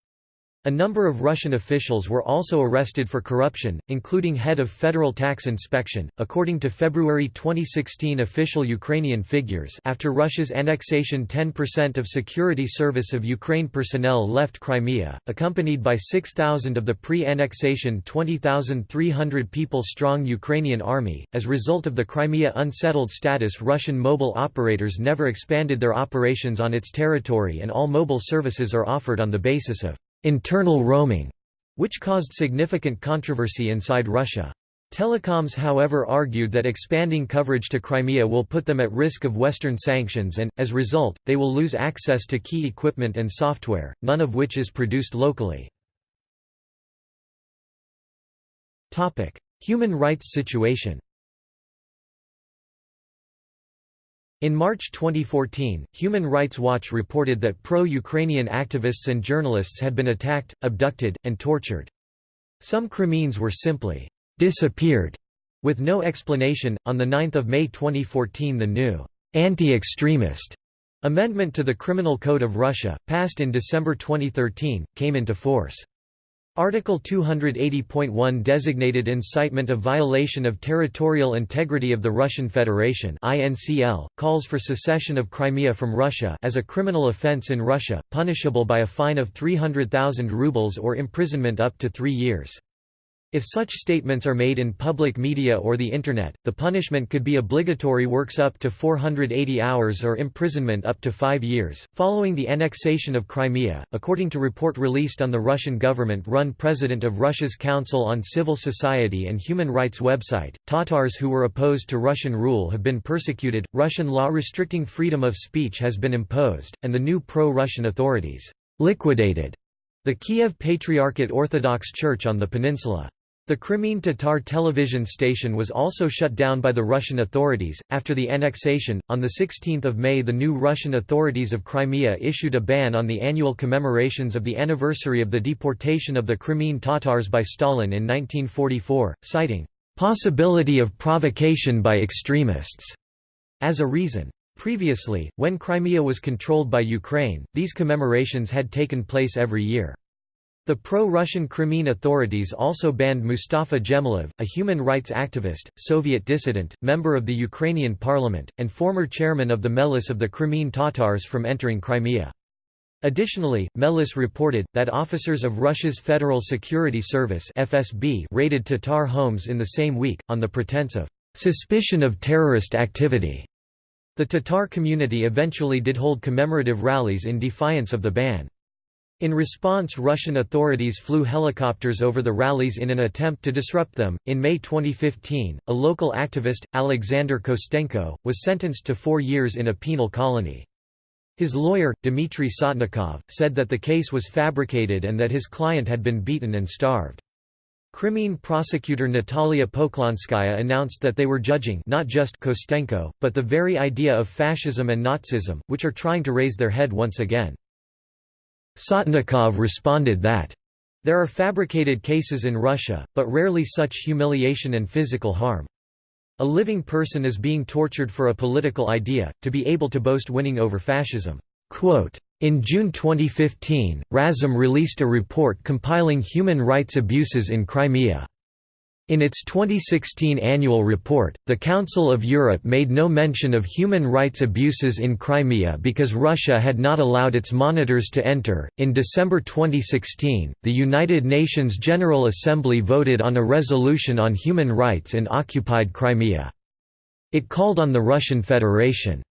A number of Russian officials were also arrested for corruption, including head of Federal Tax Inspection. According to February 2016 official Ukrainian figures, after Russia's annexation, 10% of security service of Ukraine personnel left Crimea, accompanied by 6,000 of the pre-annexation 20,300 people strong Ukrainian army. As result of the Crimea unsettled status, Russian mobile operators never expanded their operations on its territory and all mobile services are offered on the basis of internal roaming, which caused significant controversy inside Russia. Telecoms however argued that expanding coverage to Crimea will put them at risk of Western sanctions and, as a result, they will lose access to key equipment and software, none of which is produced locally. Human rights situation In March 2014, Human Rights Watch reported that pro-Ukrainian activists and journalists had been attacked, abducted, and tortured. Some Crimeans were simply disappeared with no explanation. On the 9th of May 2014, the new anti-extremist amendment to the Criminal Code of Russia, passed in December 2013, came into force. Article 280.1 designated incitement of violation of territorial integrity of the Russian Federation INCL, calls for secession of Crimea from Russia as a criminal offence in Russia, punishable by a fine of 300,000 rubles or imprisonment up to three years. If such statements are made in public media or the Internet, the punishment could be obligatory works up to 480 hours or imprisonment up to five years. Following the annexation of Crimea, according to report released on the Russian government run President of Russia's Council on Civil Society and Human Rights website, Tatars who were opposed to Russian rule have been persecuted, Russian law restricting freedom of speech has been imposed, and the new pro Russian authorities liquidated the Kiev Patriarchate Orthodox Church on the peninsula. The Crimean Tatar television station was also shut down by the Russian authorities. After the annexation, on 16 May, the new Russian authorities of Crimea issued a ban on the annual commemorations of the anniversary of the deportation of the Crimean Tatars by Stalin in 1944, citing possibility of provocation by extremists as a reason. Previously, when Crimea was controlled by Ukraine, these commemorations had taken place every year. The pro-Russian Crimean authorities also banned Mustafa Dzhemilev, a human rights activist, Soviet dissident, member of the Ukrainian parliament, and former chairman of the Mejlis of the Crimean Tatars from entering Crimea. Additionally, Mejlis reported, that officers of Russia's Federal Security Service FSB raided Tatar homes in the same week, on the pretense of "...suspicion of terrorist activity." The Tatar community eventually did hold commemorative rallies in defiance of the ban. In response, Russian authorities flew helicopters over the rallies in an attempt to disrupt them. In May 2015, a local activist, Alexander Kostenko, was sentenced to four years in a penal colony. His lawyer, Dmitry Sotnikov, said that the case was fabricated and that his client had been beaten and starved. Crimean prosecutor Natalia Poklonskaya announced that they were judging not just Kostenko, but the very idea of fascism and Nazism, which are trying to raise their head once again. Sotnikov responded that, "...there are fabricated cases in Russia, but rarely such humiliation and physical harm. A living person is being tortured for a political idea, to be able to boast winning over fascism." Quote, in June 2015, Razom released a report compiling human rights abuses in Crimea. In its 2016 annual report, the Council of Europe made no mention of human rights abuses in Crimea because Russia had not allowed its monitors to enter. In December 2016, the United Nations General Assembly voted on a resolution on human rights in occupied Crimea. It called on the Russian Federation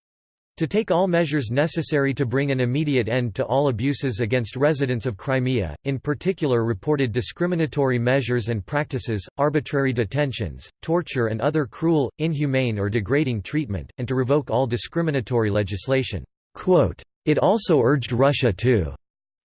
to take all measures necessary to bring an immediate end to all abuses against residents of Crimea, in particular reported discriminatory measures and practices, arbitrary detentions, torture and other cruel, inhumane or degrading treatment, and to revoke all discriminatory legislation. It also urged Russia to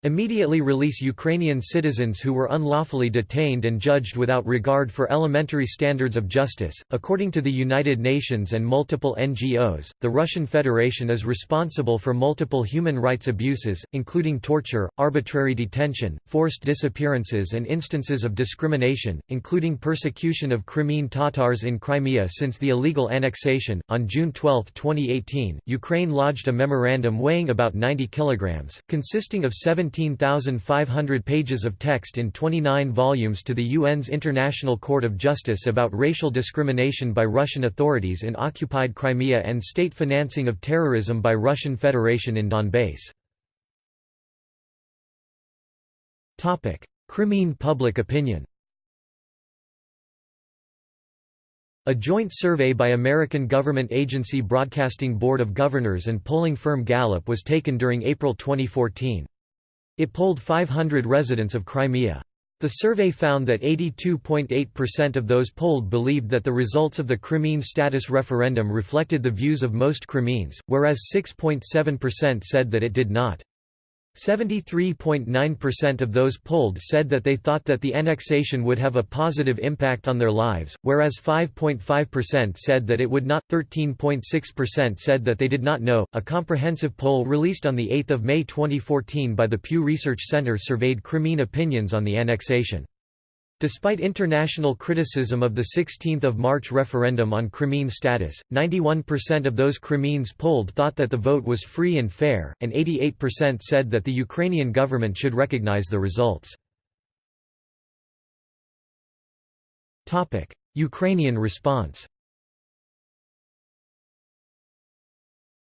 Immediately release Ukrainian citizens who were unlawfully detained and judged without regard for elementary standards of justice. According to the United Nations and multiple NGOs, the Russian Federation is responsible for multiple human rights abuses, including torture, arbitrary detention, forced disappearances, and instances of discrimination, including persecution of Crimean Tatars in Crimea since the illegal annexation. On June 12, 2018, Ukraine lodged a memorandum weighing about 90 kilograms, consisting of 17 17,500 pages of text in 29 volumes to the UN's International Court of Justice about racial discrimination by Russian authorities in occupied Crimea and state financing of terrorism by Russian Federation in Donbass. Crimean public opinion A joint survey by American government agency Broadcasting Board of Governors and polling firm Gallup was taken during April 2014. It polled 500 residents of Crimea. The survey found that 82.8% of those polled believed that the results of the Crimean status referendum reflected the views of most Crimeans, whereas 6.7% said that it did not. 73.9% of those polled said that they thought that the annexation would have a positive impact on their lives, whereas 5.5% said that it would not. 13.6% said that they did not know. A comprehensive poll released on 8 May 2014 by the Pew Research Center surveyed Crimean opinions on the annexation. Despite international criticism of the 16 March referendum on Crimean status, 91% of those Crimeans polled thought that the vote was free and fair, and 88% said that the Ukrainian government should recognize the results. Ukrainian response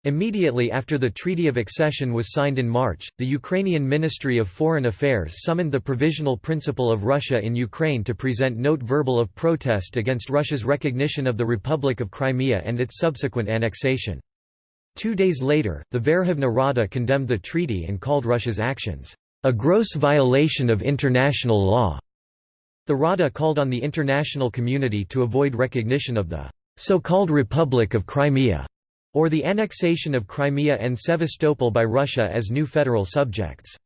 Immediately after the Treaty of Accession was signed in March, the Ukrainian Ministry of Foreign Affairs summoned the Provisional Principal of Russia in Ukraine to present note verbal of protest against Russia's recognition of the Republic of Crimea and its subsequent annexation. Two days later, the Verkhovna Rada condemned the treaty and called Russia's actions, "...a gross violation of international law." The Rada called on the international community to avoid recognition of the so-called Republic of Crimea or the annexation of Crimea and Sevastopol by Russia as new federal subjects.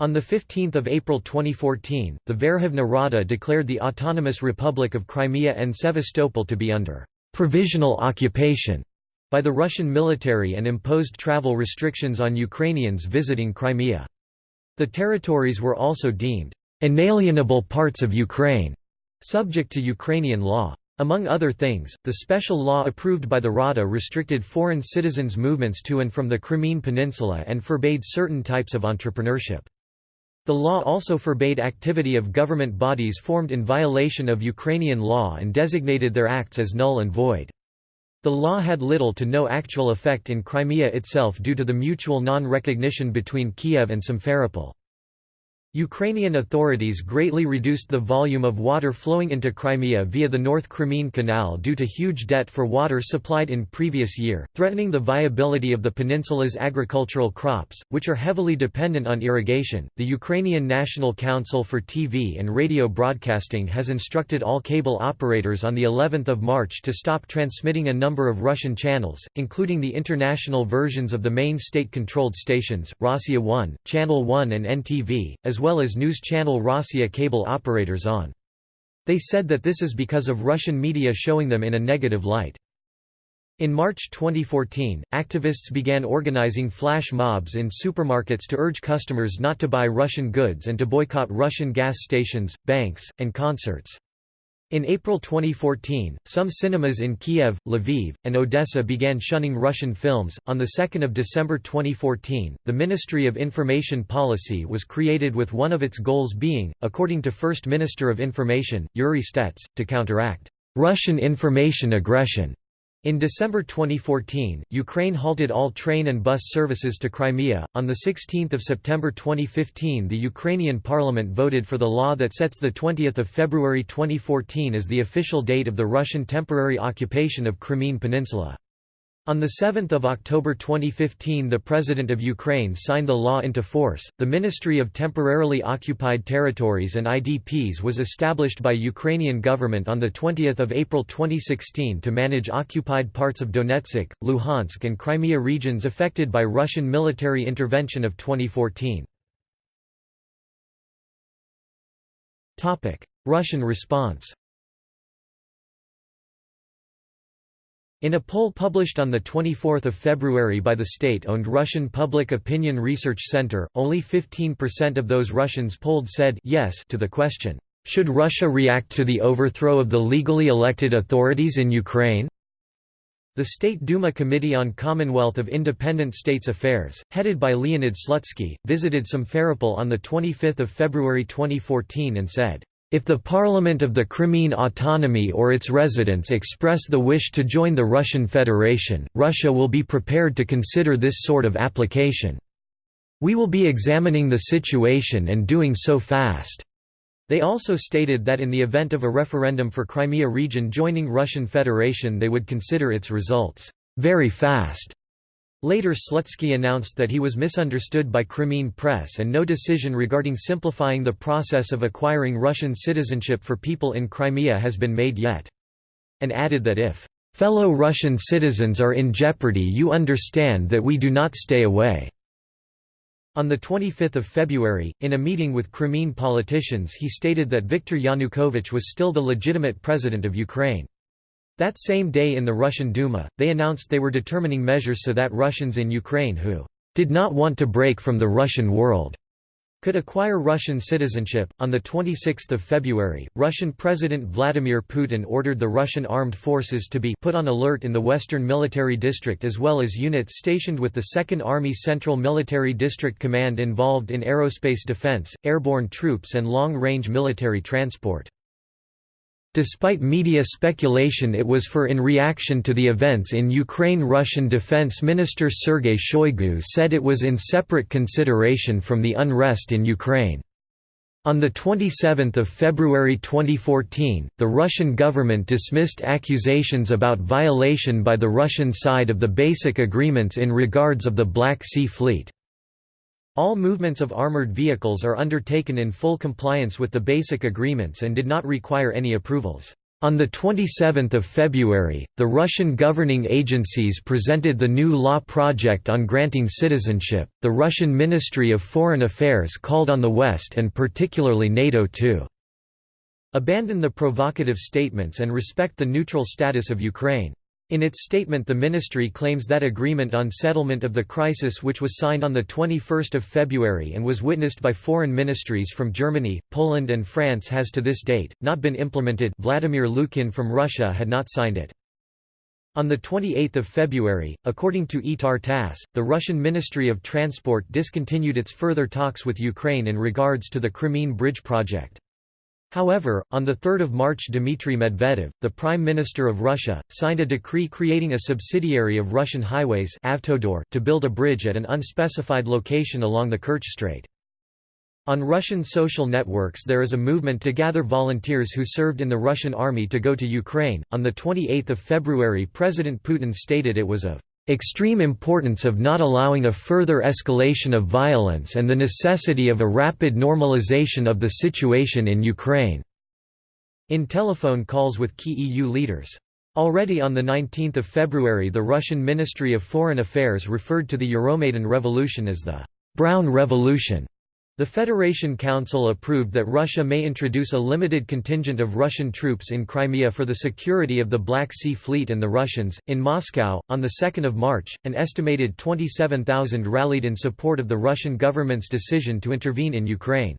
On 15 April 2014, the Verkhovna Rada declared the Autonomous Republic of Crimea and Sevastopol to be under «provisional occupation» by the Russian military and imposed travel restrictions on Ukrainians visiting Crimea. The territories were also deemed «inalienable parts of Ukraine», subject to Ukrainian law. Among other things, the special law approved by the Rada restricted foreign citizens' movements to and from the Crimean Peninsula and forbade certain types of entrepreneurship. The law also forbade activity of government bodies formed in violation of Ukrainian law and designated their acts as null and void. The law had little to no actual effect in Crimea itself due to the mutual non-recognition between Kiev and Simferopol. Ukrainian authorities greatly reduced the volume of water flowing into Crimea via the North Crimean Canal due to huge debt for water supplied in previous year, threatening the viability of the peninsula's agricultural crops, which are heavily dependent on irrigation. The Ukrainian National Council for TV and Radio Broadcasting has instructed all cable operators on the 11th of March to stop transmitting a number of Russian channels, including the international versions of the main state-controlled stations, Rossiya 1, Channel 1 and NTV, as well as news channel Rossiya cable operators on. They said that this is because of Russian media showing them in a negative light. In March 2014, activists began organizing flash mobs in supermarkets to urge customers not to buy Russian goods and to boycott Russian gas stations, banks, and concerts. In April 2014, some cinemas in Kiev, Lviv, and Odessa began shunning Russian films. On the 2nd of December 2014, the Ministry of Information Policy was created with one of its goals being, according to First Minister of Information, Yuri Stets, to counteract Russian information aggression in December 2014, Ukraine halted all train and bus services to Crimea. On the 16th of September 2015, the Ukrainian parliament voted for the law that sets the 20th of February 2014 as the official date of the Russian temporary occupation of Crimean Peninsula. On 7 October 2015 the President of Ukraine signed the law into force. The Ministry of Temporarily Occupied Territories and IDPs was established by Ukrainian government on 20 April 2016 to manage occupied parts of Donetsk, Luhansk and Crimea regions affected by Russian military intervention of 2014. Russian response In a poll published on 24 February by the state-owned Russian Public Opinion Research Center, only 15% of those Russians polled said yes to the question, "'Should Russia react to the overthrow of the legally elected authorities in Ukraine?' The State Duma Committee on Commonwealth of Independent States Affairs, headed by Leonid Slutsky, visited Simferopol on 25 February 2014 and said, if the parliament of the Crimean autonomy or its residents express the wish to join the Russian Federation, Russia will be prepared to consider this sort of application. We will be examining the situation and doing so fast." They also stated that in the event of a referendum for Crimea region joining Russian Federation they would consider its results, "...very fast." Later Slutsky announced that he was misunderstood by Crimean press and no decision regarding simplifying the process of acquiring Russian citizenship for people in Crimea has been made yet. And added that if, "...fellow Russian citizens are in jeopardy you understand that we do not stay away." On 25 February, in a meeting with Crimean politicians he stated that Viktor Yanukovych was still the legitimate president of Ukraine. That same day in the Russian Duma, they announced they were determining measures so that Russians in Ukraine who did not want to break from the Russian world could acquire Russian citizenship. On the 26th of February, Russian President Vladimir Putin ordered the Russian armed forces to be put on alert in the Western Military District as well as units stationed with the 2nd Army Central Military District Command involved in aerospace defense, airborne troops and long-range military transport. Despite media speculation it was for in reaction to the events in Ukraine Russian Defense Minister Sergei Shoigu said it was in separate consideration from the unrest in Ukraine. On 27 February 2014, the Russian government dismissed accusations about violation by the Russian side of the basic agreements in regards of the Black Sea Fleet. All movements of armored vehicles are undertaken in full compliance with the basic agreements and did not require any approvals. On 27 February, the Russian governing agencies presented the new law project on granting citizenship. The Russian Ministry of Foreign Affairs called on the West and particularly NATO to abandon the provocative statements and respect the neutral status of Ukraine. In its statement the ministry claims that agreement on settlement of the crisis which was signed on 21 February and was witnessed by foreign ministries from Germany, Poland and France has to this date, not been implemented Vladimir Lukin from Russia had not signed it. On 28 February, according to ITAR TASS, the Russian Ministry of Transport discontinued its further talks with Ukraine in regards to the Crimean Bridge project. However, on 3 March Dmitry Medvedev, the Prime Minister of Russia, signed a decree creating a subsidiary of Russian Highways Avtodor to build a bridge at an unspecified location along the Kerch Strait. On Russian social networks there is a movement to gather volunteers who served in the Russian army to go to Ukraine. On the 28th of February President Putin stated it was of extreme importance of not allowing a further escalation of violence and the necessity of a rapid normalization of the situation in Ukraine." in telephone calls with key EU leaders. Already on 19 February the Russian Ministry of Foreign Affairs referred to the Euromaidan Revolution as the «Brown Revolution» The Federation Council approved that Russia may introduce a limited contingent of Russian troops in Crimea for the security of the Black Sea Fleet and the Russians. In Moscow, on 2 March, an estimated 27,000 rallied in support of the Russian government's decision to intervene in Ukraine.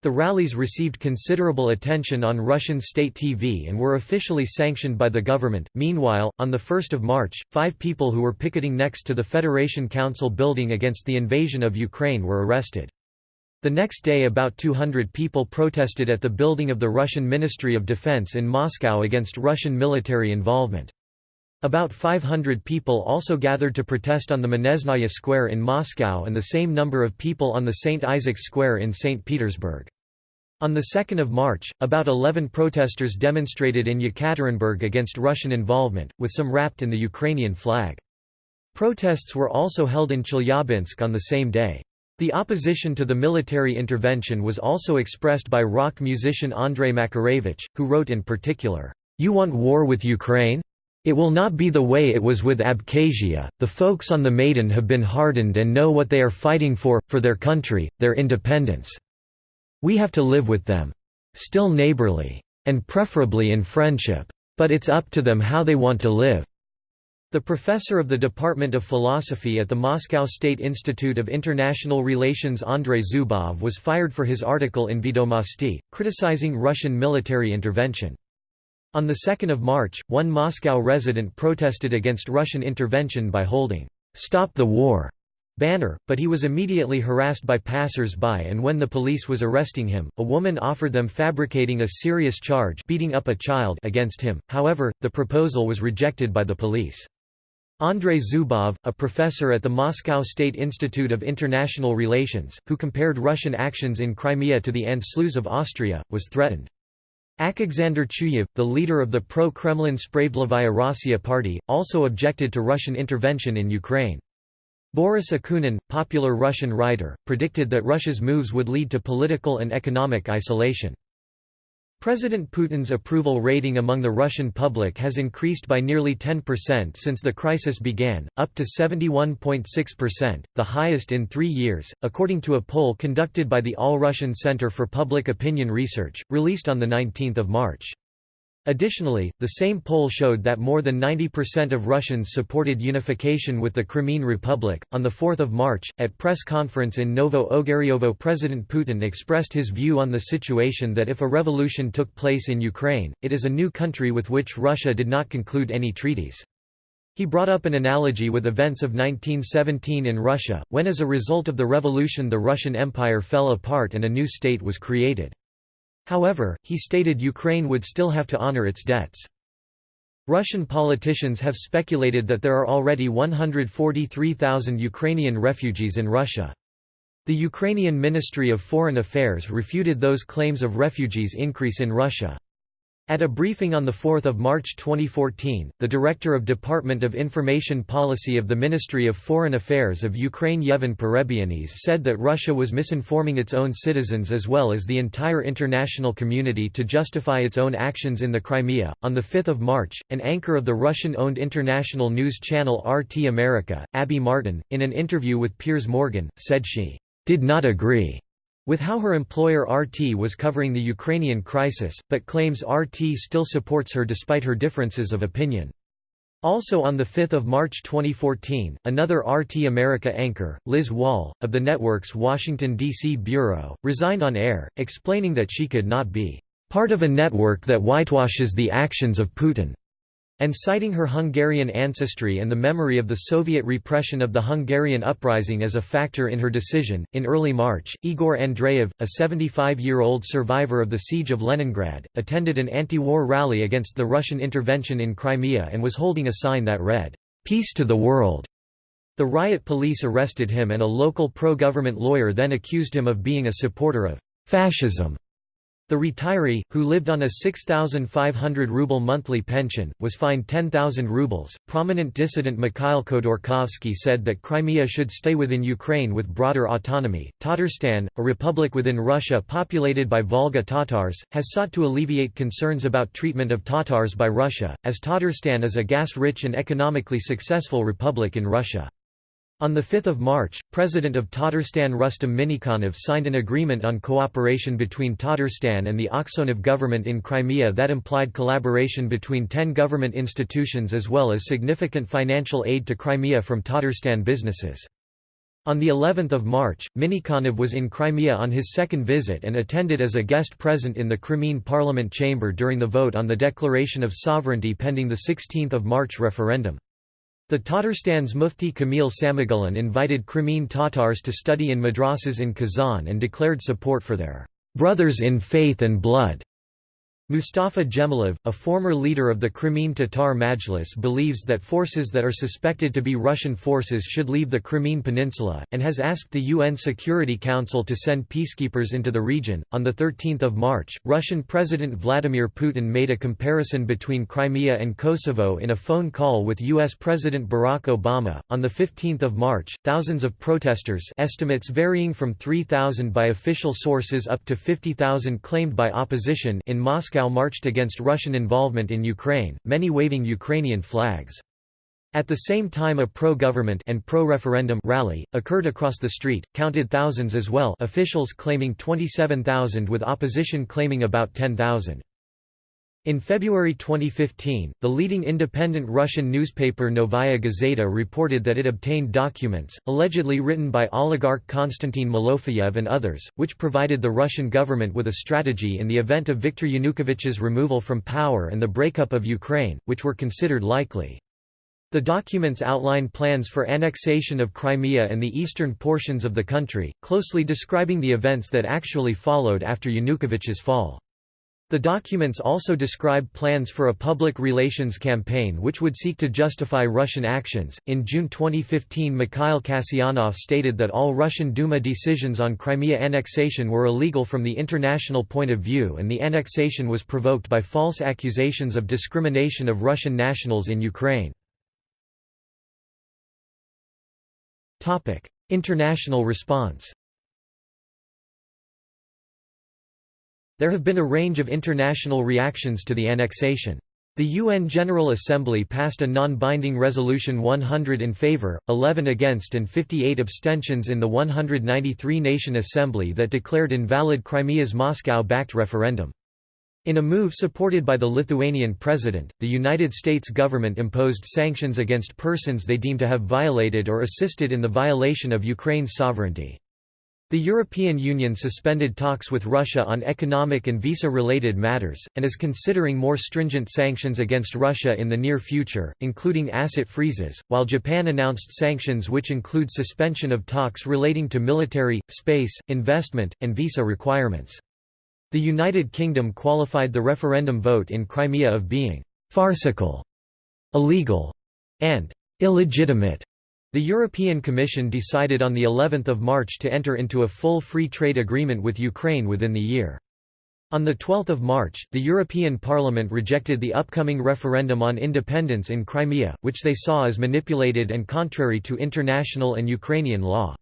The rallies received considerable attention on Russian state TV and were officially sanctioned by the government. Meanwhile, on 1 March, five people who were picketing next to the Federation Council building against the invasion of Ukraine were arrested. The next day about 200 people protested at the building of the Russian Ministry of Defense in Moscow against Russian military involvement. About 500 people also gathered to protest on the Manezhnaya Square in Moscow and the same number of people on the St. Isaac's Square in St. Petersburg. On 2 March, about 11 protesters demonstrated in Yekaterinburg against Russian involvement, with some wrapped in the Ukrainian flag. Protests were also held in Chelyabinsk on the same day. The opposition to the military intervention was also expressed by rock musician Andrei Makarevich, who wrote in particular, "'You want war with Ukraine? It will not be the way it was with Abkhazia, the folks on the Maidan have been hardened and know what they are fighting for, for their country, their independence. We have to live with them. Still neighborly. And preferably in friendship. But it's up to them how they want to live. The professor of the Department of Philosophy at the Moscow State Institute of International Relations Andrei Zubov was fired for his article in Vedomosti, criticizing Russian military intervention. On 2 March, one Moscow resident protested against Russian intervention by holding, "'Stop the War' banner, but he was immediately harassed by passers-by and when the police was arresting him, a woman offered them fabricating a serious charge beating up a child against him, however, the proposal was rejected by the police. Andrei Zubov, a professor at the Moscow State Institute of International Relations, who compared Russian actions in Crimea to the Anschluss of Austria, was threatened. Alexander Chuyev, the leader of the pro-Kremlin Spravedlivaya Rossiya party, also objected to Russian intervention in Ukraine. Boris Akunin, popular Russian writer, predicted that Russia's moves would lead to political and economic isolation. President Putin's approval rating among the Russian public has increased by nearly 10% since the crisis began, up to 71.6%, the highest in three years, according to a poll conducted by the All-Russian Center for Public Opinion Research, released on 19 March. Additionally, the same poll showed that more than 90% of Russians supported unification with the Crimean Republic. On 4 March, at press conference in Novo Ogaryovo, President Putin expressed his view on the situation that if a revolution took place in Ukraine, it is a new country with which Russia did not conclude any treaties. He brought up an analogy with events of 1917 in Russia, when as a result of the revolution the Russian Empire fell apart and a new state was created. However, he stated Ukraine would still have to honor its debts. Russian politicians have speculated that there are already 143,000 Ukrainian refugees in Russia. The Ukrainian Ministry of Foreign Affairs refuted those claims of refugees increase in Russia. At a briefing on 4 March 2014, the Director of Department of Information Policy of the Ministry of Foreign Affairs of Ukraine Yevhen Perebyinis said that Russia was misinforming its own citizens as well as the entire international community to justify its own actions in the Crimea. On 5 March, an anchor of the Russian-owned international news channel RT America, Abby Martin, in an interview with Piers Morgan, said she did not agree with how her employer RT was covering the Ukrainian crisis, but claims RT still supports her despite her differences of opinion. Also on 5 March 2014, another RT America anchor, Liz Wahl, of the network's Washington, D.C. bureau, resigned on air, explaining that she could not be part of a network that whitewashes the actions of Putin. And citing her Hungarian ancestry and the memory of the Soviet repression of the Hungarian uprising as a factor in her decision. In early March, Igor Andreev, a 75 year old survivor of the Siege of Leningrad, attended an anti war rally against the Russian intervention in Crimea and was holding a sign that read, Peace to the World. The riot police arrested him and a local pro government lawyer then accused him of being a supporter of fascism. The retiree, who lived on a 6,500 ruble monthly pension, was fined 10,000 rubles. Prominent dissident Mikhail Khodorkovsky said that Crimea should stay within Ukraine with broader autonomy. Tatarstan, a republic within Russia populated by Volga Tatars, has sought to alleviate concerns about treatment of Tatars by Russia, as Tatarstan is a gas rich and economically successful republic in Russia. On 5 March, President of Tatarstan Rustam Minikhanov signed an agreement on cooperation between Tatarstan and the Aksyonov government in Crimea that implied collaboration between ten government institutions as well as significant financial aid to Crimea from Tatarstan businesses. On the 11th of March, Minikhanov was in Crimea on his second visit and attended as a guest present in the Crimean parliament chamber during the vote on the declaration of sovereignty pending the 16th of March referendum. The Tatarstan's Mufti Kamil Samigullin invited Crimean Tatars to study in madrasas in Kazan and declared support for their brothers in faith and blood Mustafa Dzhemilev, a former leader of the Crimean Tatar Mejlis believes that forces that are suspected to be Russian forces should leave the Crimean Peninsula, and has asked the UN Security Council to send peacekeepers into the region. On 13 March, Russian President Vladimir Putin made a comparison between Crimea and Kosovo in a phone call with U.S. President Barack Obama. On 15 March, thousands of protesters estimates varying from 3,000 by official sources up to 50,000 claimed by opposition in Moscow Moscow marched against Russian involvement in Ukraine, many waving Ukrainian flags. At the same time a pro-government and pro-referendum rally, occurred across the street, counted thousands as well officials claiming 27,000 with opposition claiming about 10,000. In February 2015, the leading independent Russian newspaper Novaya Gazeta reported that it obtained documents, allegedly written by oligarch Konstantin Malofeyev and others, which provided the Russian government with a strategy in the event of Viktor Yanukovych's removal from power and the breakup of Ukraine, which were considered likely. The documents outline plans for annexation of Crimea and the eastern portions of the country, closely describing the events that actually followed after Yanukovych's fall. The documents also describe plans for a public relations campaign which would seek to justify Russian actions. In June 2015, Mikhail Kasyanov stated that all Russian Duma decisions on Crimea annexation were illegal from the international point of view and the annexation was provoked by false accusations of discrimination of Russian nationals in Ukraine. International response There have been a range of international reactions to the annexation. The UN General Assembly passed a non-binding resolution 100 in favor, 11 against and 58 abstentions in the 193-nation assembly that declared invalid Crimea's Moscow-backed referendum. In a move supported by the Lithuanian president, the United States government imposed sanctions against persons they deem to have violated or assisted in the violation of Ukraine's sovereignty. The European Union suspended talks with Russia on economic and visa-related matters, and is considering more stringent sanctions against Russia in the near future, including asset freezes, while Japan announced sanctions which include suspension of talks relating to military, space, investment, and visa requirements. The United Kingdom qualified the referendum vote in Crimea of being «farcical», «illegal» and «illegitimate» The European Commission decided on the 11th of March to enter into a full free trade agreement with Ukraine within the year. On 12 March, the European Parliament rejected the upcoming referendum on independence in Crimea, which they saw as manipulated and contrary to international and Ukrainian law.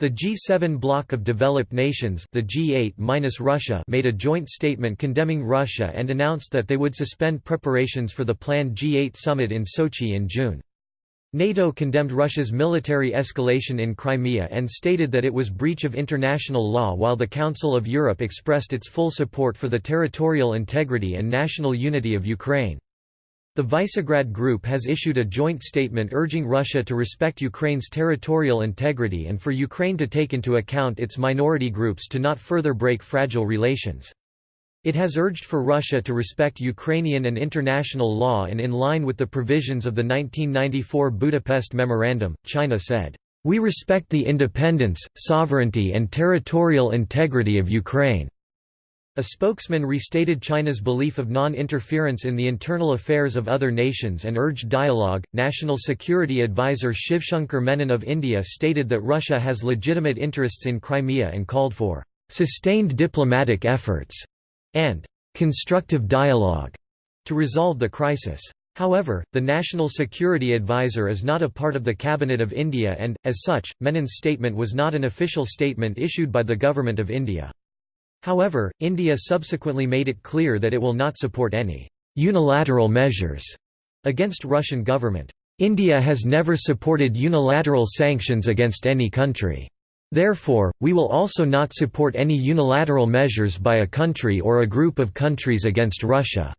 The G7 bloc of developed nations the G8 minus Russia made a joint statement condemning Russia and announced that they would suspend preparations for the planned G8 summit in Sochi in June. NATO condemned Russia's military escalation in Crimea and stated that it was breach of international law while the Council of Europe expressed its full support for the territorial integrity and national unity of Ukraine. The Visegrad Group has issued a joint statement urging Russia to respect Ukraine's territorial integrity and for Ukraine to take into account its minority groups to not further break fragile relations. It has urged for Russia to respect Ukrainian and international law and in line with the provisions of the 1994 Budapest Memorandum, China said, "...we respect the independence, sovereignty and territorial integrity of Ukraine." A spokesman restated China's belief of non-interference in the internal affairs of other nations and urged dialogue. National Security Advisor Shivshankar Menon of India stated that Russia has legitimate interests in Crimea and called for sustained diplomatic efforts and constructive dialogue to resolve the crisis. However, the National Security Advisor is not a part of the Cabinet of India and, as such, Menon's statement was not an official statement issued by the Government of India. However, India subsequently made it clear that it will not support any unilateral measures against Russian government. India has never supported unilateral sanctions against any country. Therefore, we will also not support any unilateral measures by a country or a group of countries against Russia."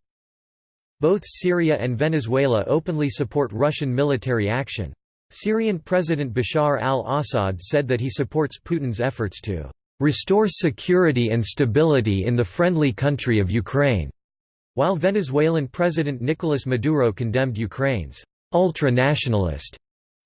Both Syria and Venezuela openly support Russian military action. Syrian President Bashar al-Assad said that he supports Putin's efforts to "...restore security and stability in the friendly country of Ukraine", while Venezuelan President Nicolas Maduro condemned Ukraine's ultra-nationalist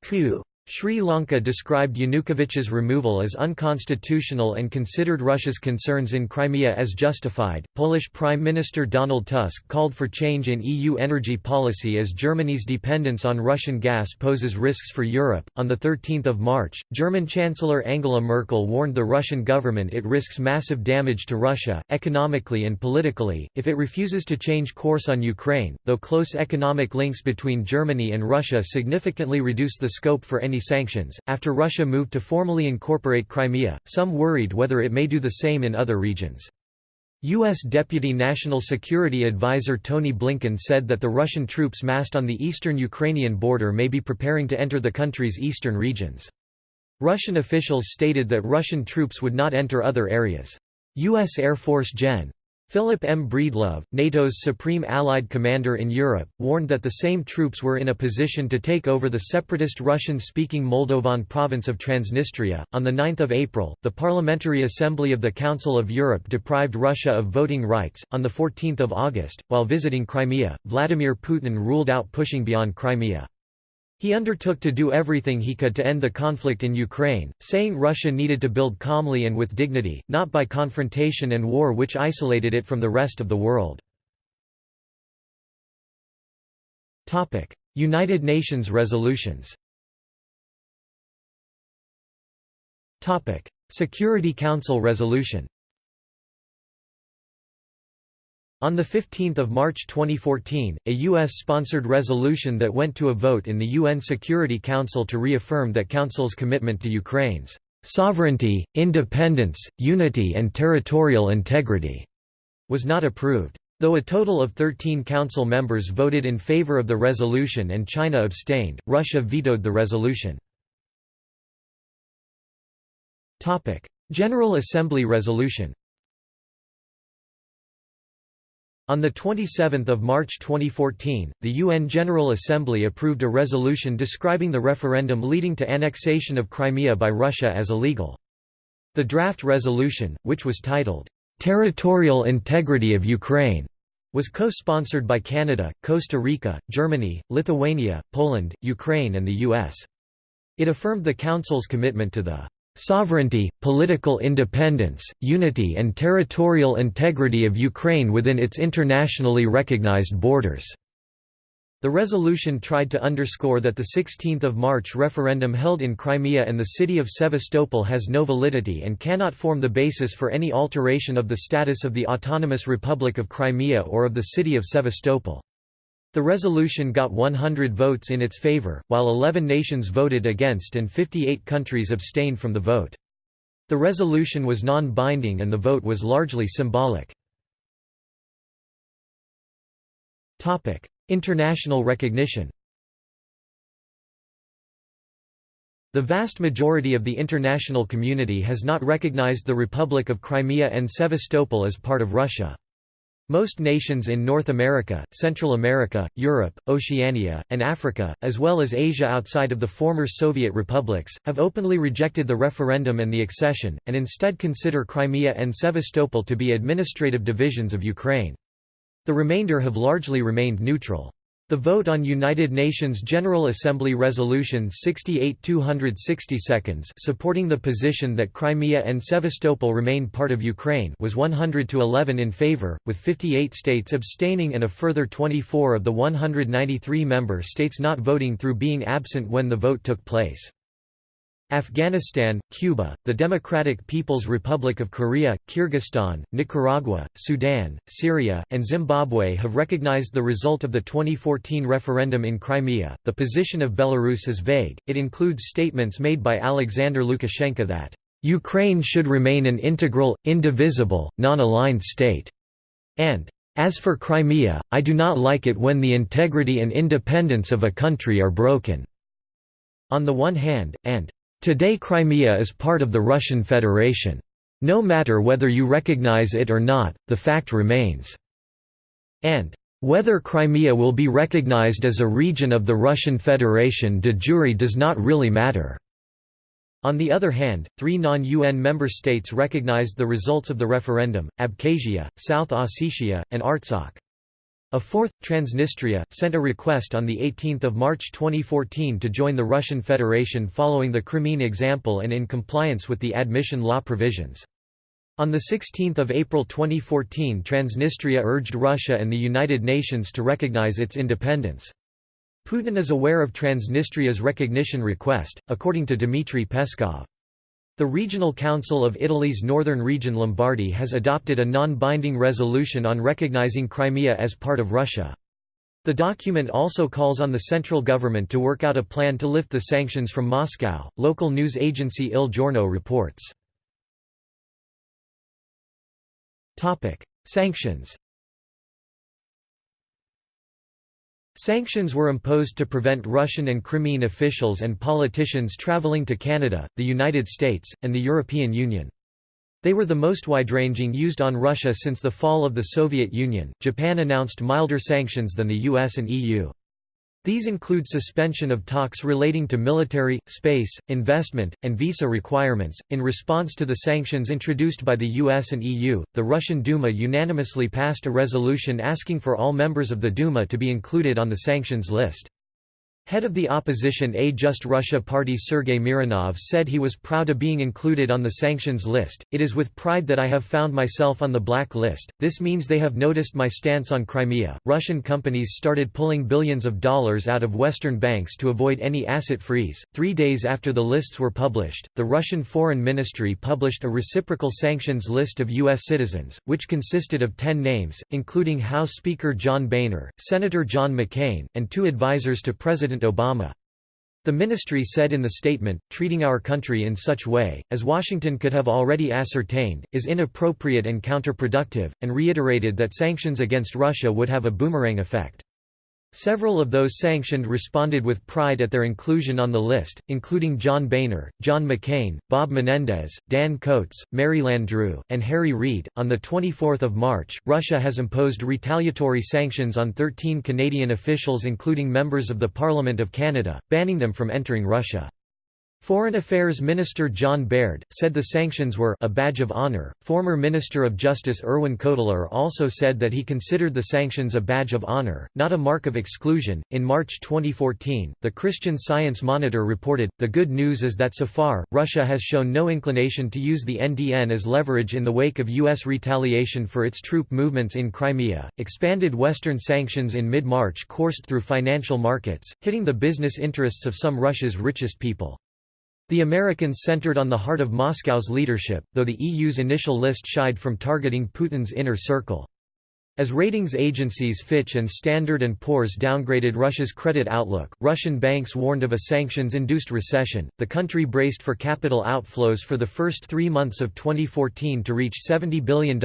coup. Sri Lanka described Yanukovych's removal as unconstitutional and considered Russia's concerns in Crimea as justified. Polish Prime Minister Donald Tusk called for change in EU energy policy as Germany's dependence on Russian gas poses risks for Europe. On the 13th of March, German Chancellor Angela Merkel warned the Russian government it risks massive damage to Russia, economically and politically, if it refuses to change course on Ukraine, though close economic links between Germany and Russia significantly reduce the scope for any sanctions. After Russia moved to formally incorporate Crimea, some worried whether it may do the same in other regions. U.S. Deputy National Security Advisor Tony Blinken said that the Russian troops massed on the eastern Ukrainian border may be preparing to enter the country's eastern regions. Russian officials stated that Russian troops would not enter other areas. U.S. Air Force Gen. Philip M. Breedlove, NATO's supreme allied commander in Europe, warned that the same troops were in a position to take over the separatist Russian-speaking Moldovan province of Transnistria. On the 9th of April, the Parliamentary Assembly of the Council of Europe deprived Russia of voting rights. On the 14th of August, while visiting Crimea, Vladimir Putin ruled out pushing beyond Crimea. He undertook to do everything he could to end the conflict in Ukraine, saying Russia needed to build calmly and with dignity, not by confrontation and war which isolated it from the rest of the world. United Nations resolutions Security Council resolution on 15 March 2014, a U.S.-sponsored resolution that went to a vote in the UN Security Council to reaffirm that Council's commitment to Ukraine's sovereignty, independence, unity and territorial integrity was not approved. Though a total of 13 Council members voted in favor of the resolution and China abstained, Russia vetoed the resolution. General Assembly resolution On 27 March 2014, the UN General Assembly approved a resolution describing the referendum leading to annexation of Crimea by Russia as illegal. The draft resolution, which was titled, "'Territorial Integrity of Ukraine' was co-sponsored by Canada, Costa Rica, Germany, Lithuania, Poland, Ukraine and the US. It affirmed the Council's commitment to the sovereignty, political independence, unity and territorial integrity of Ukraine within its internationally recognized borders." The resolution tried to underscore that the 16 March referendum held in Crimea and the city of Sevastopol has no validity and cannot form the basis for any alteration of the status of the Autonomous Republic of Crimea or of the city of Sevastopol. The resolution got 100 votes in its favor, while 11 nations voted against and 58 countries abstained from the vote. The resolution was non-binding and the vote was largely symbolic. International recognition The vast majority of the international community has not recognized the Republic of Crimea and Sevastopol as part of Russia. Most nations in North America, Central America, Europe, Oceania, and Africa, as well as Asia outside of the former Soviet republics, have openly rejected the referendum and the accession, and instead consider Crimea and Sevastopol to be administrative divisions of Ukraine. The remainder have largely remained neutral. The vote on United Nations General Assembly Resolution 68-260 seconds supporting the position that Crimea and Sevastopol remain part of Ukraine was 100 to 11 in favor, with 58 states abstaining and a further 24 of the 193 member states not voting through being absent when the vote took place. Afghanistan, Cuba, the Democratic People's Republic of Korea, Kyrgyzstan, Nicaragua, Sudan, Syria, and Zimbabwe have recognized the result of the 2014 referendum in Crimea. The position of Belarus is vague, it includes statements made by Alexander Lukashenko that, Ukraine should remain an integral, indivisible, non-aligned state, and, as for Crimea, I do not like it when the integrity and independence of a country are broken. On the one hand, and Today Crimea is part of the Russian Federation. No matter whether you recognize it or not, the fact remains. And whether Crimea will be recognized as a region of the Russian Federation de jure does not really matter. On the other hand, three non-UN member states recognized the results of the referendum, Abkhazia, South Ossetia, and Artsakh. A fourth, Transnistria, sent a request on 18 March 2014 to join the Russian Federation following the Crimean example and in compliance with the admission law provisions. On 16 April 2014 Transnistria urged Russia and the United Nations to recognize its independence. Putin is aware of Transnistria's recognition request, according to Dmitry Peskov. The Regional Council of Italy's northern region Lombardy has adopted a non-binding resolution on recognizing Crimea as part of Russia. The document also calls on the central government to work out a plan to lift the sanctions from Moscow. Local news agency Il Giorno reports. Sanctions. Sanctions were imposed to prevent Russian and Crimean officials and politicians traveling to Canada, the United States, and the European Union. They were the most wide-ranging used on Russia since the fall of the Soviet Union. Japan announced milder sanctions than the US and EU. These include suspension of talks relating to military, space, investment, and visa requirements. In response to the sanctions introduced by the US and EU, the Russian Duma unanimously passed a resolution asking for all members of the Duma to be included on the sanctions list. Head of the opposition A Just Russia party Sergei Mironov said he was proud of being included on the sanctions list. It is with pride that I have found myself on the black list. This means they have noticed my stance on Crimea. Russian companies started pulling billions of dollars out of Western banks to avoid any asset freeze. Three days after the lists were published, the Russian Foreign Ministry published a reciprocal sanctions list of U.S. citizens, which consisted of ten names, including House Speaker John Boehner, Senator John McCain, and two advisers to President President Obama. The ministry said in the statement, treating our country in such way, as Washington could have already ascertained, is inappropriate and counterproductive, and reiterated that sanctions against Russia would have a boomerang effect. Several of those sanctioned responded with pride at their inclusion on the list, including John Boehner, John McCain, Bob Menendez, Dan Coats, Mary Landrieu, and Harry Reid. On 24 March, Russia has imposed retaliatory sanctions on 13 Canadian officials including members of the Parliament of Canada, banning them from entering Russia. Foreign Affairs Minister John Baird said the sanctions were a badge of honor. Former Minister of Justice Irwin Cotler also said that he considered the sanctions a badge of honor, not a mark of exclusion. In March 2014, the Christian Science Monitor reported The good news is that so far, Russia has shown no inclination to use the NDN as leverage in the wake of U.S. retaliation for its troop movements in Crimea. Expanded Western sanctions in mid March coursed through financial markets, hitting the business interests of some Russia's richest people. The Americans centered on the heart of Moscow's leadership, though the EU's initial list shied from targeting Putin's inner circle. As ratings agencies Fitch and Standard & Poor's downgraded Russia's credit outlook, Russian banks warned of a sanctions-induced recession. The country braced for capital outflows for the first three months of 2014 to reach $70 billion,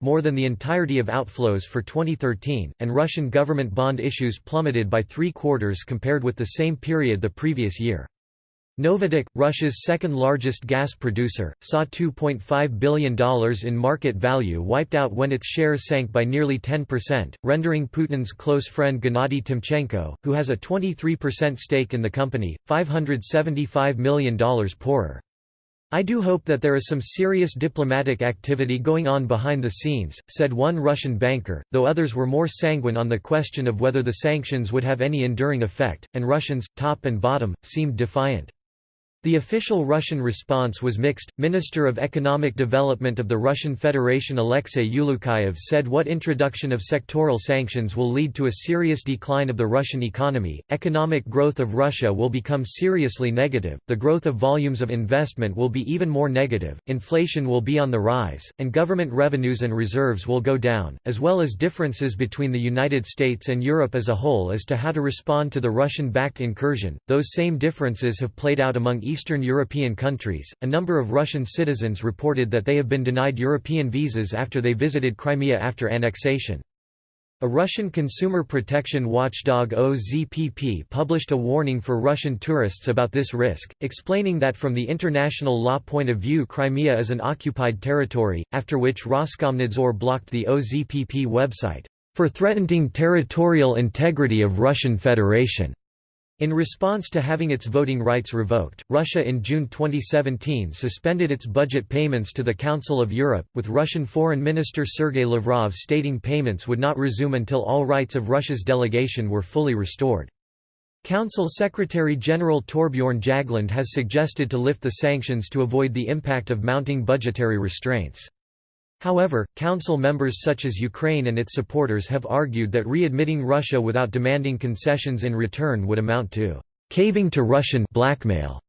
more than the entirety of outflows for 2013, and Russian government bond issues plummeted by three quarters compared with the same period the previous year. Novatek, Russia's second-largest gas producer, saw $2.5 billion in market value wiped out when its shares sank by nearly 10%, rendering Putin's close friend Gennady Timchenko, who has a 23% stake in the company, $575 million poorer. I do hope that there is some serious diplomatic activity going on behind the scenes, said one Russian banker, though others were more sanguine on the question of whether the sanctions would have any enduring effect, and Russians, top and bottom, seemed defiant. The official Russian response was mixed. Minister of Economic Development of the Russian Federation Alexei Ulyukayev said what introduction of sectoral sanctions will lead to a serious decline of the Russian economy. Economic growth of Russia will become seriously negative, the growth of volumes of investment will be even more negative, inflation will be on the rise, and government revenues and reserves will go down, as well as differences between the United States and Europe as a whole as to how to respond to the Russian backed incursion. Those same differences have played out among Eastern European countries, a number of Russian citizens reported that they have been denied European visas after they visited Crimea after annexation. A Russian consumer protection watchdog OZPP published a warning for Russian tourists about this risk, explaining that from the international law point of view Crimea is an occupied territory, after which Roskomnadzor blocked the OZPP website, "...for threatening territorial integrity of Russian Federation." In response to having its voting rights revoked, Russia in June 2017 suspended its budget payments to the Council of Europe, with Russian Foreign Minister Sergei Lavrov stating payments would not resume until all rights of Russia's delegation were fully restored. Council Secretary-General Torbjorn Jagland has suggested to lift the sanctions to avoid the impact of mounting budgetary restraints. However, Council members such as Ukraine and its supporters have argued that readmitting Russia without demanding concessions in return would amount to caving to Russian blackmail.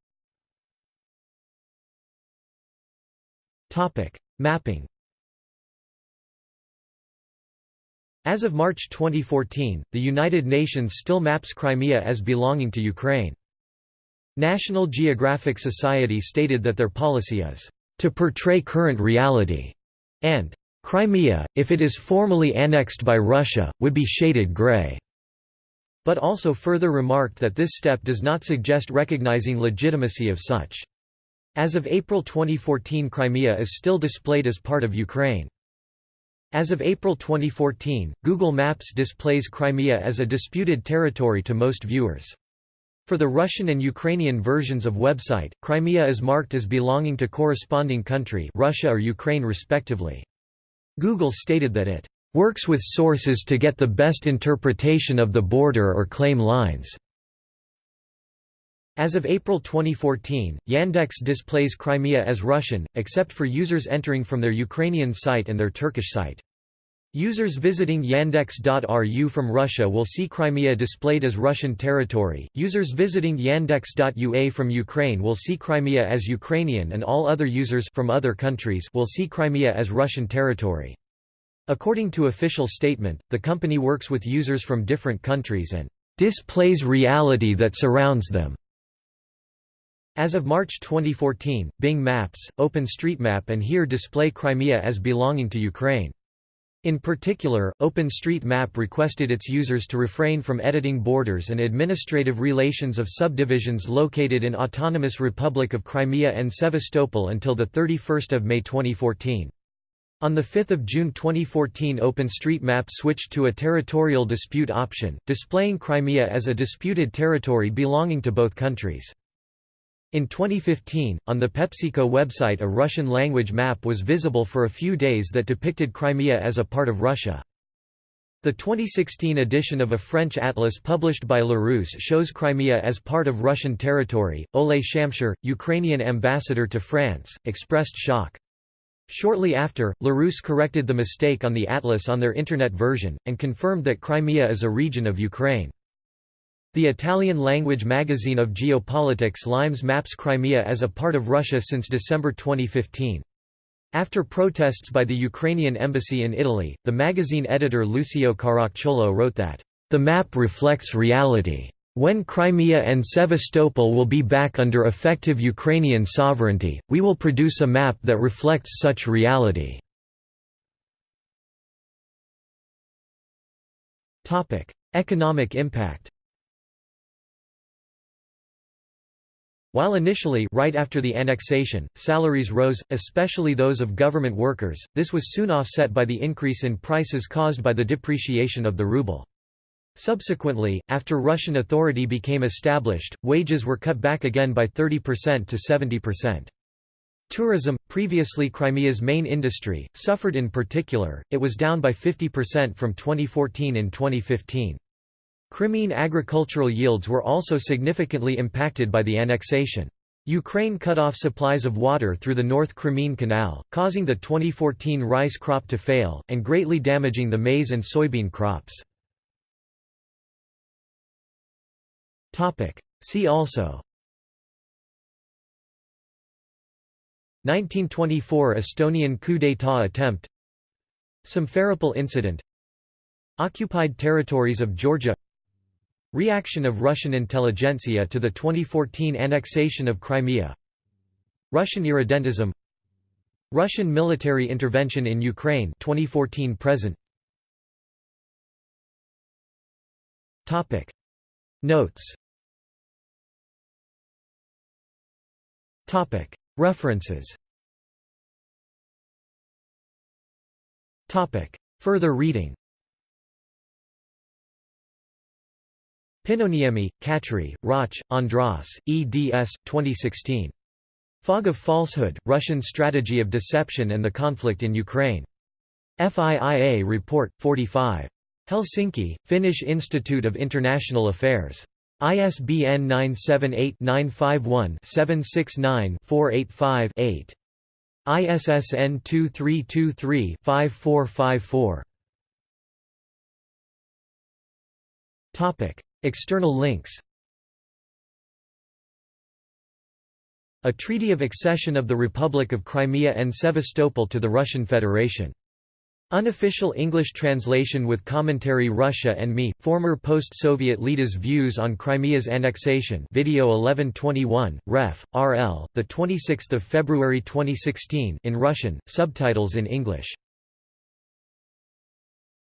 Topic: Mapping As of March 2014, the United Nations still maps Crimea as belonging to Ukraine. National Geographic Society stated that their policy is, "...to portray current reality." And Crimea, if it is formally annexed by Russia, would be shaded grey, but also further remarked that this step does not suggest recognizing legitimacy of such. As of April 2014 Crimea is still displayed as part of Ukraine. As of April 2014, Google Maps displays Crimea as a disputed territory to most viewers. For the Russian and Ukrainian versions of website, Crimea is marked as belonging to corresponding country Russia or Ukraine respectively. Google stated that it works with sources to get the best interpretation of the border or claim lines. As of April 2014, Yandex displays Crimea as Russian, except for users entering from their Ukrainian site and their Turkish site. Users visiting yandex.ru from Russia will see Crimea displayed as Russian territory, users visiting yandex.ua from Ukraine will see Crimea as Ukrainian and all other users from other countries will see Crimea as Russian territory. According to official statement, the company works with users from different countries and displays reality that surrounds them. As of March 2014, Bing Maps, OpenStreetMap and Here display Crimea as belonging to Ukraine. In particular, OpenStreetMap requested its users to refrain from editing borders and administrative relations of subdivisions located in Autonomous Republic of Crimea and Sevastopol until 31 May 2014. On 5 June 2014 OpenStreetMap switched to a territorial dispute option, displaying Crimea as a disputed territory belonging to both countries. In 2015, on the PepsiCo website a Russian-language map was visible for a few days that depicted Crimea as a part of Russia. The 2016 edition of a French atlas published by Larousse shows Crimea as part of Russian territory. Oleh Shamshur, Ukrainian ambassador to France, expressed shock. Shortly after, Larousse corrected the mistake on the atlas on their Internet version, and confirmed that Crimea is a region of Ukraine. The Italian-language magazine of geopolitics Limes maps Crimea as a part of Russia since December 2015. After protests by the Ukrainian embassy in Italy, the magazine editor Lucio Caracciolo wrote that, "...the map reflects reality. When Crimea and Sevastopol will be back under effective Ukrainian sovereignty, we will produce a map that reflects such reality." Economic impact While initially right after the annexation, salaries rose, especially those of government workers, this was soon offset by the increase in prices caused by the depreciation of the ruble. Subsequently, after Russian authority became established, wages were cut back again by 30% to 70%. Tourism, previously Crimea's main industry, suffered in particular, it was down by 50% from 2014 in 2015. Crimean agricultural yields were also significantly impacted by the annexation. Ukraine cut off supplies of water through the North Crimean Canal, causing the 2014 rice crop to fail, and greatly damaging the maize and soybean crops. See also. 1924 Estonian coup d'état attempt. Simferopol incident. Occupied territories of Georgia Reaction of Russian intelligentsia to the 2014 annexation of Crimea. Russian irredentism. Russian military intervention in Ukraine 2014 present. Topic. Notes. Topic. References. Topic. Further reading Pynnöniemi, Katri, Rácz, Andras, eds. 2016. Fog of Falsehood, Russian Strategy of Deception and the Conflict in Ukraine. FIIA Report, 45. Helsinki, Finnish Institute of International Affairs. ISBN 978-951-769-485-8. ISSN 2323-5454. External links A treaty of accession of the Republic of Crimea and Sevastopol to the Russian Federation. Unofficial English translation with commentary Russia and me, former post-Soviet leaders' views on Crimea's annexation video 1121, ref. RL, 26 February 2016 in Russian, subtitles in English